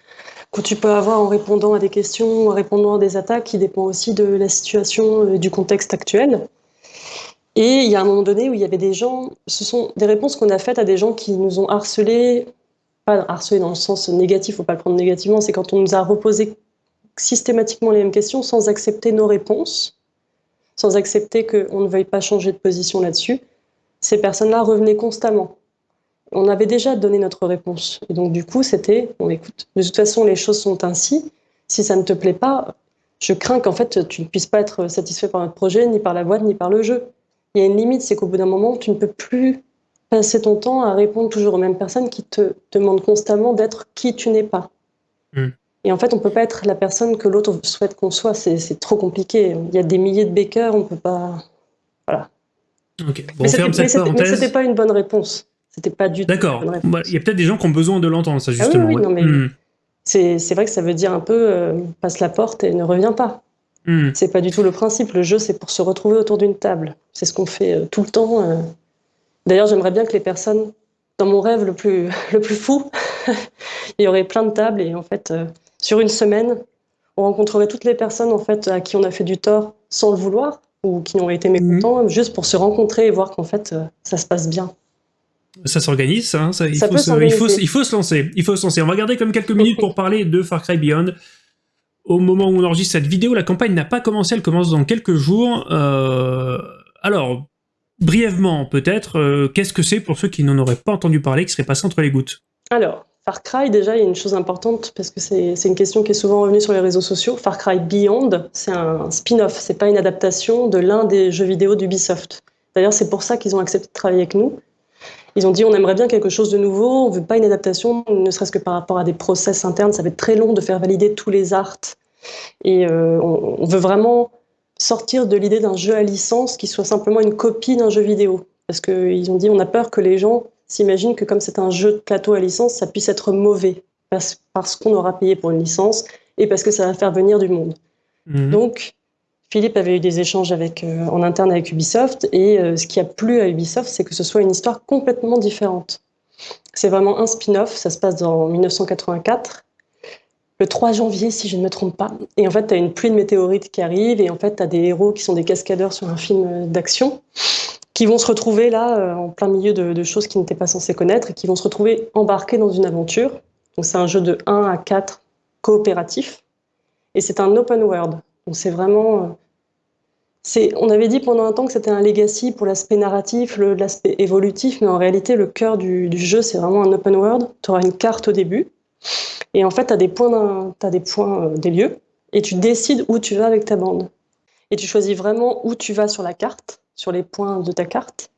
que tu peux avoir en répondant à des questions, en répondant à des attaques, qui dépend aussi de la situation et du contexte actuel. Et il y a un moment donné où il y avait des gens, ce sont des réponses qu'on a faites à des gens qui nous ont harcelés, pas harcelés dans le sens négatif, faut pas le prendre négativement, c'est quand on nous a reposé systématiquement les mêmes questions sans accepter nos réponses, sans accepter qu'on ne veuille pas changer de position là-dessus. Ces personnes-là revenaient constamment on avait déjà donné notre réponse. Et donc, du coup, c'était, bon, écoute, de toute façon, les choses sont ainsi. Si ça ne te plaît pas, je crains qu'en fait, tu ne puisses pas être satisfait par notre projet, ni par la boîte, ni par le jeu. Il y a une limite, c'est qu'au bout d'un moment, tu ne peux plus passer ton temps à répondre toujours aux mêmes personnes qui te demandent constamment d'être qui tu n'es pas. Hmm. Et en fait, on ne peut pas être la personne que l'autre souhaite qu'on soit. C'est trop compliqué. Il y a des milliers de bakers, on ne peut pas... Voilà. Ok, bon, mais c'était pas une bonne réponse. C'était pas du tout. D'accord. Bah, il y a peut-être des gens qui ont besoin de l'entendre, ça, justement. Ah oui, non, mais hmm. c'est vrai que ça veut dire un peu euh, passe la porte et ne reviens pas. Hmm. C'est pas du tout le principe. Le jeu, c'est pour se retrouver autour d'une table. C'est ce qu'on fait euh, tout le temps. Euh. D'ailleurs, j'aimerais bien que les personnes, dans mon rêve le plus, le plus fou, il y aurait plein de tables et en fait, sur une semaine, on rencontrerait toutes les personnes en fait à qui on a fait du tort sans le vouloir ou qui ont été mécontents, hmm. juste pour se rencontrer et voir qu'en fait, ça se passe bien. Ça s'organise, hein, il, faut se, il, faut, il, faut se, lancer. Il faut se lancer. On va garder comme quelques minutes pour parler de Far Cry Beyond. Au moment où on enregistre cette vidéo, la campagne n'a pas commencé, elle commence dans quelques jours. Euh, alors, brièvement peut-être, euh, qu'est-ce que c'est pour ceux qui n'en auraient pas entendu parler, qui seraient passés entre les gouttes? Alors, Far Cry, déjà, il y a une chose importante, parce que c'est une question qui est souvent revenue sur les réseaux sociaux. Far Cry Beyond, c'est un spin-off, c'est pas une adaptation de l'un des jeux vidéo d'Ubisoft. D'ailleurs, c'est pour ça qu'ils ont accepté de travailler avec nous. Ils ont dit on aimerait bien quelque chose de nouveau, on veut pas une adaptation, ne serait-ce que par rapport à des process internes, ça va être très long de faire valider tous les arts. Et euh, on, veut vraiment sortir de l'idée d'un jeu à licence qui soit simplement une copie d'un jeu vidéo. Parce qu'ils ont dit on a peur que les gens s'imaginent que comme c'est un jeu de plateau à licence, ça puisse être mauvais parce, parce qu'on aura payé pour une licence et parce que ça va faire venir du monde. Mhm. Donc, Philippe avait eu des échanges euh, en interne avec Ubisoft, et euh, ce qui a plu à Ubisoft, c'est que ce soit une histoire complètement différente. C'est vraiment un spin-off, ça se passe en 1984, le 3 janvier, si je ne me trompe pas. Et en fait, tu as une pluie de météorites qui arrive, et en fait, tu as des héros qui sont des cascadeurs sur un film euh, d'action, qui vont se retrouver là, en plein milieu de, de choses qu'ils n'étaient pas censés connaître, et qui vont se retrouver embarqués dans une aventure. Donc c'est un jeu de 1 à 4 coopératif, et c'est un open world. Donc c'est vraiment on avait dit pendant un temps que c'était un legacy pour l'aspect narratif, l'aspect évolutif, mais en réalité, le cœur du, jeu, c'est vraiment un open world. Tu auras une carte au début, et en fait, tu as des points, as des, points euh, des lieux, et tu décides où tu vas avec ta bande. Et tu choisis vraiment où tu vas sur la carte, sur les points de ta carte.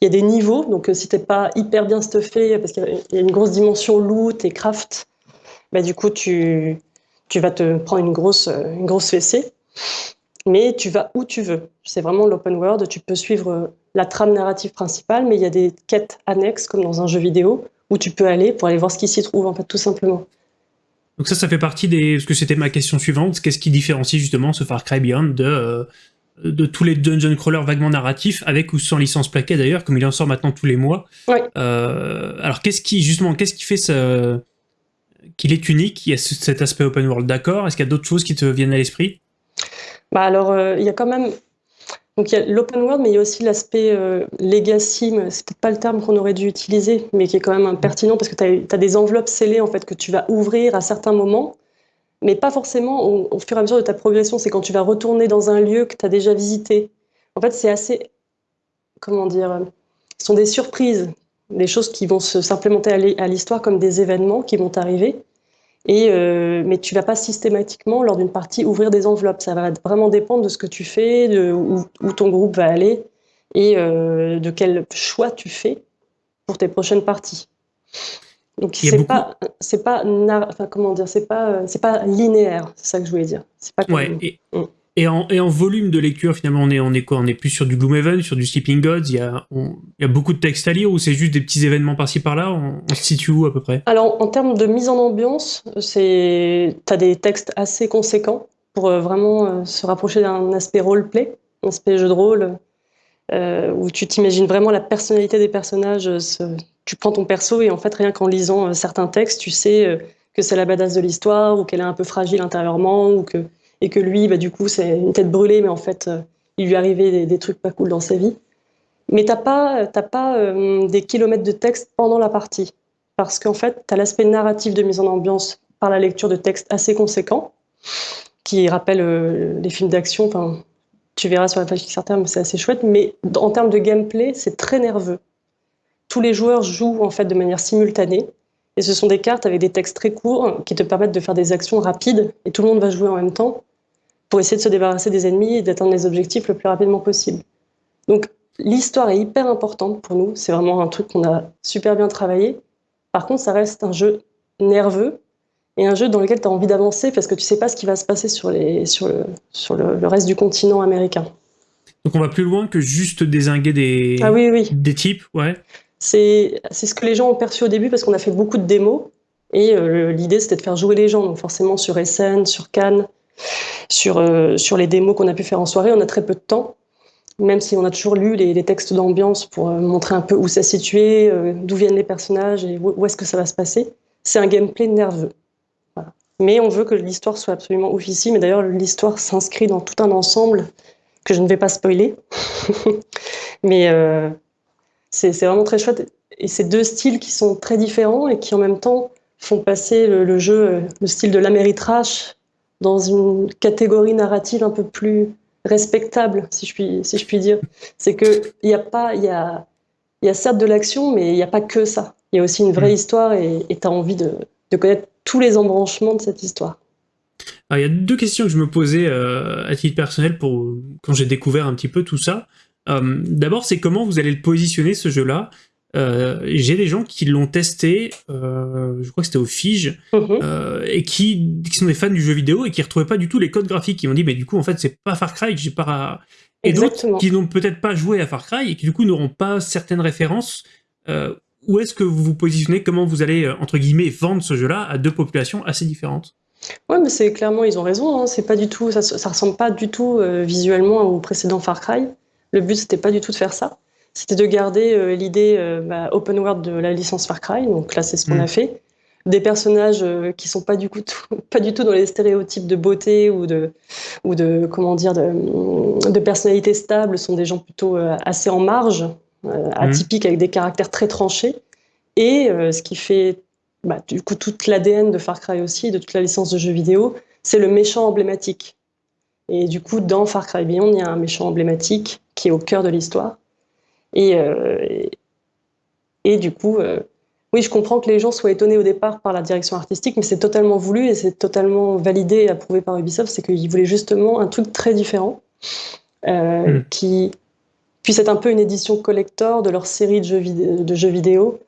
Il y a des niveaux, donc euh, si t'es pas hyper bien stuffé, parce qu'il y a une grosse dimension loot et craft, bah, du coup, tu, tu vas te prendre une grosse, euh, une grosse fessée mais tu vas où tu veux. C'est vraiment l'open world, tu peux suivre euh, la trame narrative principale, mais il y a des quêtes annexes, comme dans un jeu vidéo, où tu peux aller pour aller voir ce qui s'y trouve, en fait, tout simplement. Donc ça, ça fait partie des... Parce que c'était ma question suivante, qu'est-ce qui différencie justement ce Far Cry Beyond de, euh, de tous les dungeon crawlers vaguement narratifs, avec ou sans licence plaquée d'ailleurs, comme il en sort maintenant tous les mois. Euh, alors qu'est-ce qui, justement, qu'est-ce qui fait ce... qu'il est unique Il y a cet aspect open world, d'accord? Est-ce qu'il y a d'autres choses qui te viennent à l'esprit? Bah alors, euh, il y a quand même donc il y a l'open world, mais il y a aussi l'aspect euh, legacy, c'est peut-être pas le terme qu'on aurait dû utiliser, mais qui est quand même pertinent parce que tu as, des enveloppes scellées en fait que tu vas ouvrir à certains moments. mais pas forcément au, fur et à mesure de ta progression. C'est quand tu vas retourner dans un lieu que tu as déjà visité. En fait, c'est assez, comment dire, ce sont des surprises, des choses qui vont s'implémenter à l'histoire comme des événements qui vont arriver. Et, euh, mais tu vas pas systématiquement, lors d'une partie, ouvrir des enveloppes. Ça va vraiment dépendre de ce que tu fais, de où, ton groupe va aller et euh, de quel choix tu fais pour tes prochaines parties. Donc c'est pas, c'est pas, enfin, comment dire, c'est pas, c'est pas linéaire. C'est ça que je voulais dire. C'est pas. Ouais. Mm. Et en, volume de lecture, finalement, on est, on quoi? On est plus sur du Gloomhaven, sur du Sleeping Gods Il y a, beaucoup de textes à lire ou c'est juste des petits événements par-ci par-là? On, se situe où à peu près? Alors, en termes de mise en ambiance, tu as des textes assez conséquents pour euh, vraiment euh, se rapprocher d'un aspect roleplay, un aspect jeu de rôle, euh, où tu t'imagines vraiment la personnalité des personnages. tu prends ton perso et en fait, rien qu'en lisant certains textes, tu sais que c'est la badass de l'histoire ou qu'elle est un peu fragile intérieurement ou que et que lui, bah, du coup, c'est une tête brûlée, mais en fait, euh, il lui arrivait des, trucs pas cool dans sa vie. Mais t'as pas, pas euh, des kilomètres de texte pendant la partie, parce qu'en fait, tu as l'aspect narratif de mise en ambiance par la lecture de textes assez conséquents, qui rappellent euh, les films d'action. Enfin, tu verras sur la page Kickstarter, mais c'est assez chouette. Mais en termes de gameplay, c'est très nerveux. Tous les joueurs jouent en fait de manière simultanée. Et ce sont des cartes avec des textes très courts qui te permettent de faire des actions rapides et tout le monde va jouer en même temps pour essayer de se débarrasser des ennemis et d'atteindre les objectifs le plus rapidement possible. Donc l'histoire est hyper importante pour nous, c'est vraiment un truc qu'on a super bien travaillé. Par contre, ça reste un jeu nerveux et un jeu dans lequel tu as envie d'avancer parce que tu sais pas ce qui va se passer sur, les, sur, le, sur le, reste du continent américain. Donc on va plus loin que juste désinguer des, ah oui, oui. des types, ouais. C'est ce que les gens ont perçu au début parce qu'on a fait beaucoup de démos et euh, l'idée c'était de faire jouer les gens, donc forcément sur SN, sur Cannes, sur, euh, sur les démos qu'on a pu faire en soirée. On a très peu de temps, même si on a toujours lu les, textes d'ambiance pour euh, montrer un peu où ça situé, euh, d'où viennent les personnages et où, est-ce que ça va se passer. C'est un gameplay nerveux. Mais on veut que l'histoire soit absolument officielle. Mais d'ailleurs, l'histoire s'inscrit dans tout un ensemble que je ne vais pas spoiler. Mais c'est vraiment très chouette. Et c'est deux styles qui sont très différents et qui en même temps font passer le, jeu, le style de l'Améritrash dans une catégorie narrative un peu plus respectable, si je puis, si je puis dire. C'est qu'il n'y a pas, il y a, y a certes de l'action, mais il n'y a pas que ça. Il y a aussi une vraie mm. histoire et tu as envie de, de, connaître tous les embranchements de cette histoire. il y a deux questions que je me posais euh, à titre personnel pour, quand j'ai découvert un petit peu tout ça. Euh, d'abord, c'est comment vous allez le positionner ce jeu-là? Euh, j'ai des gens qui l'ont testé, euh, je crois que c'était au Fige, mhm. euh, et qui, qui, sont des fans du jeu vidéo et qui retrouvaient pas du tout les codes graphiques. Qui m'ont dit, mais du coup, en fait, c'est pas Far Cry, j'ai pas. Et d'autres qui n'ont peut-être pas joué à Far Cry et qui du coup n'auront pas certaines références. Où est-ce que vous vous positionnez? Comment vous allez entre guillemets vendre ce jeu-là à deux populations assez différentes? Ouais, mais c'est clairement ils ont raison. Hein. C'est pas du tout, ça, ça ressemble pas du tout visuellement au précédent Far Cry. Le but c'était pas du tout de faire ça c'était de garder euh, l'idée euh, bah, open world de la licence Far Cry. Donc là, c'est ce qu'on a mm. fait. Des personnages euh, qui sont pas du, coup pas du tout dans les stéréotypes de beauté ou de, ou de comment dire, de, de personnalité stable, sont des gens plutôt assez en marge, mm. atypiques, avec des caractères très tranchés. Et ce qui fait bah, du coup toute l'ADN de Far Cry aussi, de toute la licence de jeux vidéo, c'est le méchant emblématique. Et du coup, dans Far Cry Beyond, il y a un méchant emblématique qui est au cœur de l'histoire. Euh, et, et, du coup, euh, oui, je comprends que les gens soient étonnés au départ par la direction artistique, mais c'est totalement voulu et c'est totalement validé et approuvé par Ubisoft. C'est qu'ils voulaient justement un truc très différent euh, hmm. qui puisse être un peu une édition collector de leur série de jeux, de jeux vidéo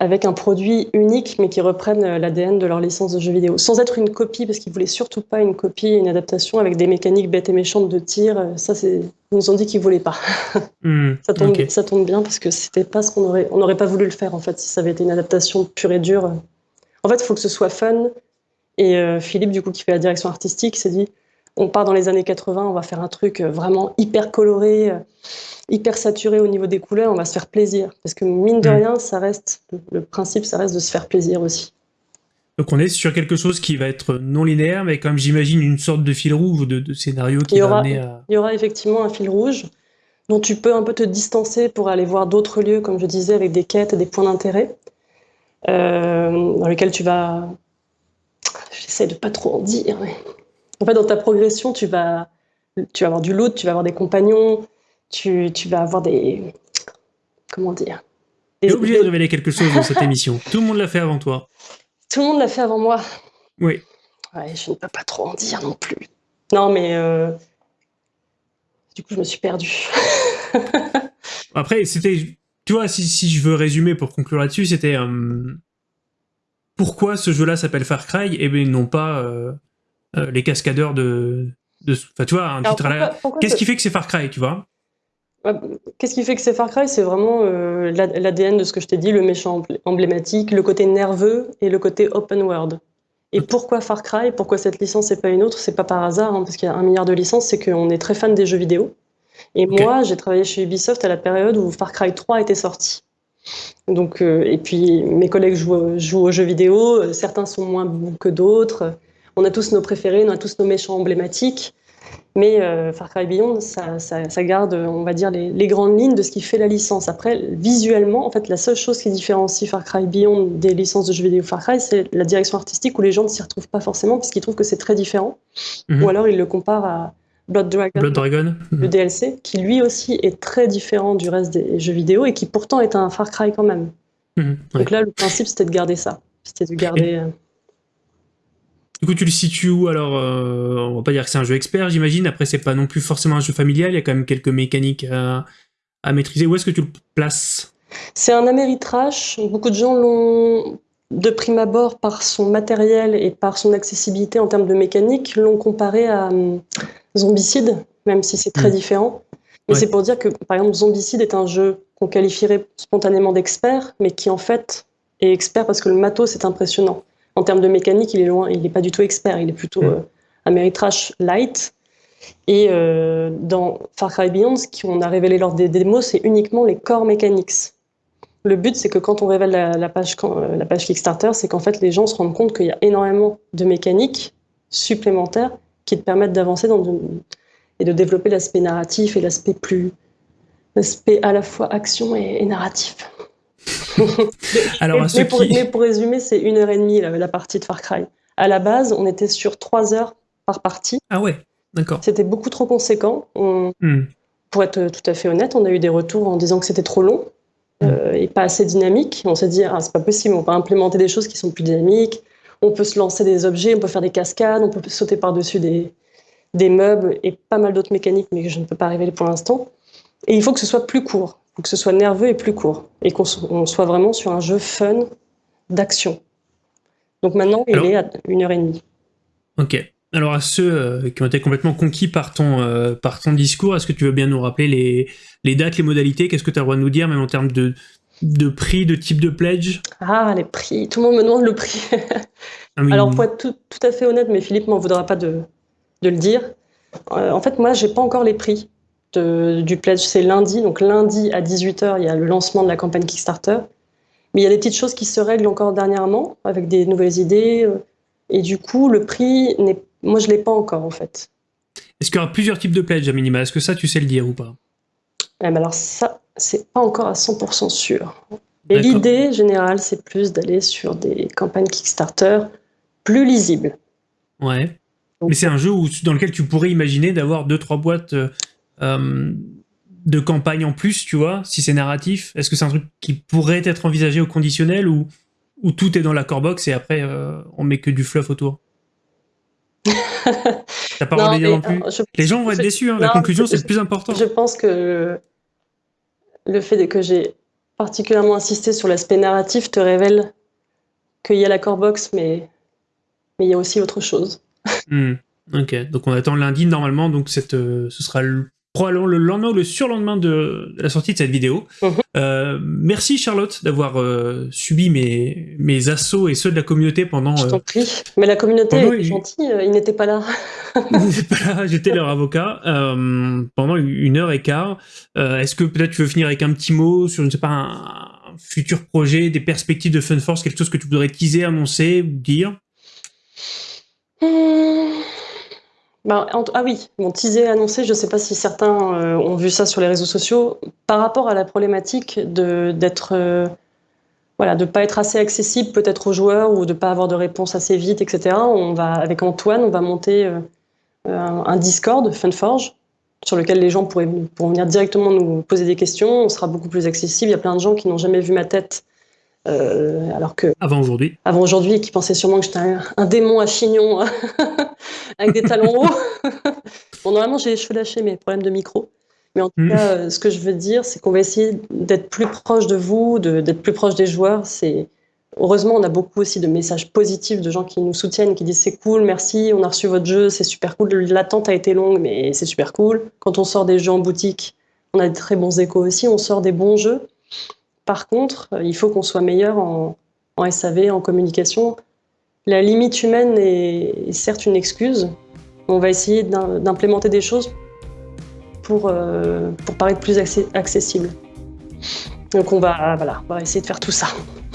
avec un produit unique, mais qui reprenne euh, l'ADN de leur licence de jeux vidéo, sans être une copie, parce qu'ils voulaient surtout pas une copie, une adaptation avec des mécaniques bêtes et méchantes de tir. Euh, ça, c'est, ils nous ont dit qu'ils voulaient pas. Hmm, ça, tombe, ça tombe bien parce que c'était pas ce qu'on aurait, on n'aurait pas voulu le faire en fait si ça avait été une adaptation pure et dure. En fait, il faut que ce soit fun. Et euh, Philippe, du coup, qui fait la direction artistique, s'est dit, on part dans les années 80, on va faire un truc vraiment hyper coloré hyper saturé au niveau des couleurs, on va se faire plaisir. Parce que mine de mm. rien, ça reste, le principe, ça reste de se faire plaisir aussi. Donc on est sur quelque chose qui va être non linéaire, mais comme j'imagine une sorte de fil rouge ou de, scénario qui va amener à... Il y aura effectivement un fil rouge dont tu peux un peu te distancer pour aller voir d'autres lieux, comme je disais, avec des quêtes et des points d'intérêt, euh, dans lesquels tu vas j'essaie de pas trop en dire. En fait, dans ta progression, tu vas, tu vas avoir du loot, tu vas avoir des compagnons, tu, tu vas avoir des. Comment dire? Tu es obligé de révéler quelque chose dans cette émission. Tout le monde l'a fait avant toi. Tout le monde l'a fait avant moi. Oui. Ouais, je ne peux pas trop en dire non plus. Non, mais. Euh, du coup, je me suis perdue. Après, c'était. Tu vois, si, si, je veux résumer pour conclure là-dessus, c'était. Euh, pourquoi ce jeu-là s'appelle Far Cry? Et bien non pas euh, euh, les cascadeurs de. Enfin, tu vois, un titre Qu'est-ce qui fait que c'est Far Cry, tu vois? Qu'est-ce qui fait que c'est Far Cry? C'est vraiment l'ADN de ce que je t'ai dit, le méchant emblématique, le côté nerveux et le côté open world. Et pourquoi Far Cry? Pourquoi cette licence et pas une autre? C'est pas par hasard, hein, parce qu'il y a un milliard de licences, c'est qu'on est très fan des jeux vidéo. Et moi, j'ai travaillé chez Ubisoft à la période où Far Cry 3 était sorti. Donc, euh, et puis mes collègues jouent, jouent, aux jeux vidéo, euh, certains sont moins bons que d'autres. On a tous nos préférés, on a tous nos méchants emblématiques. Mais euh, Far Cry Beyond, ça, ça, ça, garde, on va dire, les, les, grandes lignes de ce qui fait la licence. Après, visuellement, en fait, la seule chose qui différencie Far Cry Beyond des licences de jeux vidéo Far Cry, c'est la direction artistique où les gens ne s'y retrouvent pas forcément parce qu'ils trouvent que c'est très différent. Mhm. Ou alors ils le comparent à Blood Dragon, le mhm. DLC, qui lui aussi est très différent du reste des jeux vidéo et qui pourtant est un Far Cry quand même. Mhm, Donc là, le principe, c'était de garder ça. C'était de garder. Euh, du coup, tu le situes où Alors, euh, on va pas dire que c'est un jeu expert, j'imagine. Après, c'est pas non plus forcément un jeu familial. Il y a quand même quelques mécaniques à, maîtriser. Où est-ce que tu le places? C'est un Ameritrash. Beaucoup de gens l'ont, de prime abord, par son matériel et par son accessibilité en termes de mécanique, l'ont comparé à hum, Zombicide, même si c'est très hmm. différent. Mais c'est pour dire que, par exemple, Zombicide est un jeu qu'on qualifierait spontanément d'expert, mais qui en fait est expert parce que le matos est impressionnant. En termes de mécanique, il est loin, il n'est pas du tout expert, il est plutôt mm. euh, Ameritrash light. Et euh, dans Far Cry Beyond, ce qu'on a révélé lors des démos, c'est uniquement les core mechanics. Le but, c'est que quand on révèle la, page, euh, la page Kickstarter, c'est qu'en fait, les gens se rendent compte qu'il y a énormément de mécaniques supplémentaires qui te permettent d'avancer et de développer l'aspect narratif et l'aspect plus, l'aspect à la fois action et narratif. Alors, mais, pour, résumer, c'est une heure et demie la, partie de Far Cry. À la base, on était sur trois heures par partie. Ah ouais, d'accord. C'était beaucoup trop conséquent. Hmm. Pour être tout à fait honnête, on a eu des retours en disant que c'était trop long euh, hmm. et pas assez dynamique. On s'est dit, ah, c'est pas possible, on peut implémenter des choses qui sont plus dynamiques. On peut se lancer des objets, on peut faire des cascades, on peut sauter par-dessus des, des meubles et pas mal d'autres mécaniques, mais que je ne peux pas révéler pour l'instant. Et il faut que ce soit plus court faut que ce soit nerveux et plus court, et qu'on soit vraiment sur un jeu fun d'action. Donc maintenant, il est à une heure et demie. Ok. Alors à ceux euh, qui ont été complètement conquis par ton, euh, par ton discours, est-ce que tu veux bien nous rappeler les, les dates, les modalités? Qu'est-ce que tu as le droit de nous dire, même en termes de, de prix, de type de pledge? Ah, les prix. Tout le monde me demande le prix. Ah Alors pour être tout, tout, à fait honnête, mais Philippe m'en voudra pas de, de le dire. Euh, en fait, moi, j'ai pas encore les prix du pledge, c'est lundi. Donc lundi à 18h, il y a le lancement de la campagne Kickstarter. Mais il y a des petites choses qui se règlent encore dernièrement, avec des nouvelles idées. Euh, et du coup, le prix, moi, je ne l'ai pas encore, en fait. Est-ce qu'il y aura plusieurs types de pledge à minima Est-ce que ça, tu sais le dire ou pas? Eh ben Alors ça, c'est pas encore à 100% sûr. L'idée générale, c'est plus d'aller sur des campagnes Kickstarter plus lisibles. Ouais. Mais c'est un jeu où, dans lequel tu pourrais imaginer d'avoir deux trois boîtes euh, de campagne en plus, tu vois, si c'est narratif Est-ce que c'est un truc qui pourrait être envisagé au conditionnel ou, ou tout est dans la core box et après euh, on met que du fluff autour? T'as pas non, non plus? euh, Les gens vont être déçus, hein. la conclusion c'est le plus important. Je pense que le fait que j'ai particulièrement insisté sur l'aspect narratif te révèle qu'il y a la core box, mais, mais il y a aussi autre chose. Hmm. Ok, donc on attend lundi normalement, donc cette, ce sera le probablement le lendemain ou le surlendemain de, la sortie de cette vidéo. Mhm. Euh, merci Charlotte d'avoir euh, subi mes, mes assauts et ceux de la communauté pendant... Je t'en euh, prie. Mais la communauté est gentille, ils n'étaient pas là. j'étais leur avocat pendant une heure et quart. Est-ce que peut-être tu veux finir avec un petit mot sur, je ne sais pas, un, futur projet, des perspectives de Fun Force, quelque chose que tu voudrais teaser, annoncer ou dire? Hum. Bah, ah oui, mon teaser annoncé, je ne sais pas si certains euh, ont vu ça sur les réseaux sociaux, par rapport à la problématique d'être euh, voilà, de ne pas être assez accessible peut-être aux joueurs ou de ne pas avoir de réponse assez vite, etc. On va, avec Antoine, on va monter euh, un Discord, Funforge, sur lequel les gens pourraient, pourront venir directement nous poser des questions. On sera beaucoup plus accessible. Il y a plein de gens qui n'ont jamais vu ma tête. Euh, alors que avant aujourd'hui avant aujourd'hui qui pensaient sûrement que j'étais un, démon à chignon avec des talons hauts bon normalement j'ai les cheveux lâchés mais problème de micro mais en tout hmm. cas, euh, ce que je veux dire, c'est qu'on va essayer d'être plus proche de vous, d'être plus proche des joueurs. C'est Heureusement, on a beaucoup aussi de messages positifs de gens qui nous soutiennent, qui disent c'est cool, merci, on a reçu votre jeu, c'est super cool. L'attente a été longue, mais c'est super cool. Quand on sort des jeux en boutique, on a de très bons échos aussi, on sort des bons jeux. Par contre, euh, il faut qu'on soit meilleur en, en, SAV, en communication. La limite humaine est certes une excuse. On va essayer d'implémenter des choses pour, euh, pour paraître plus accessible. Donc on va, voilà, on va essayer de faire tout ça.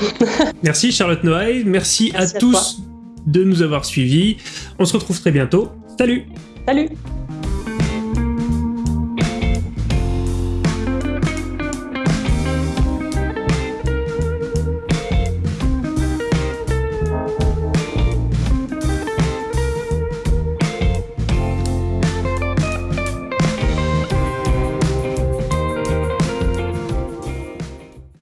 merci Charlotte Noailles, merci, à, tous de nous avoir suivis. On se retrouve très bientôt. Salut Salut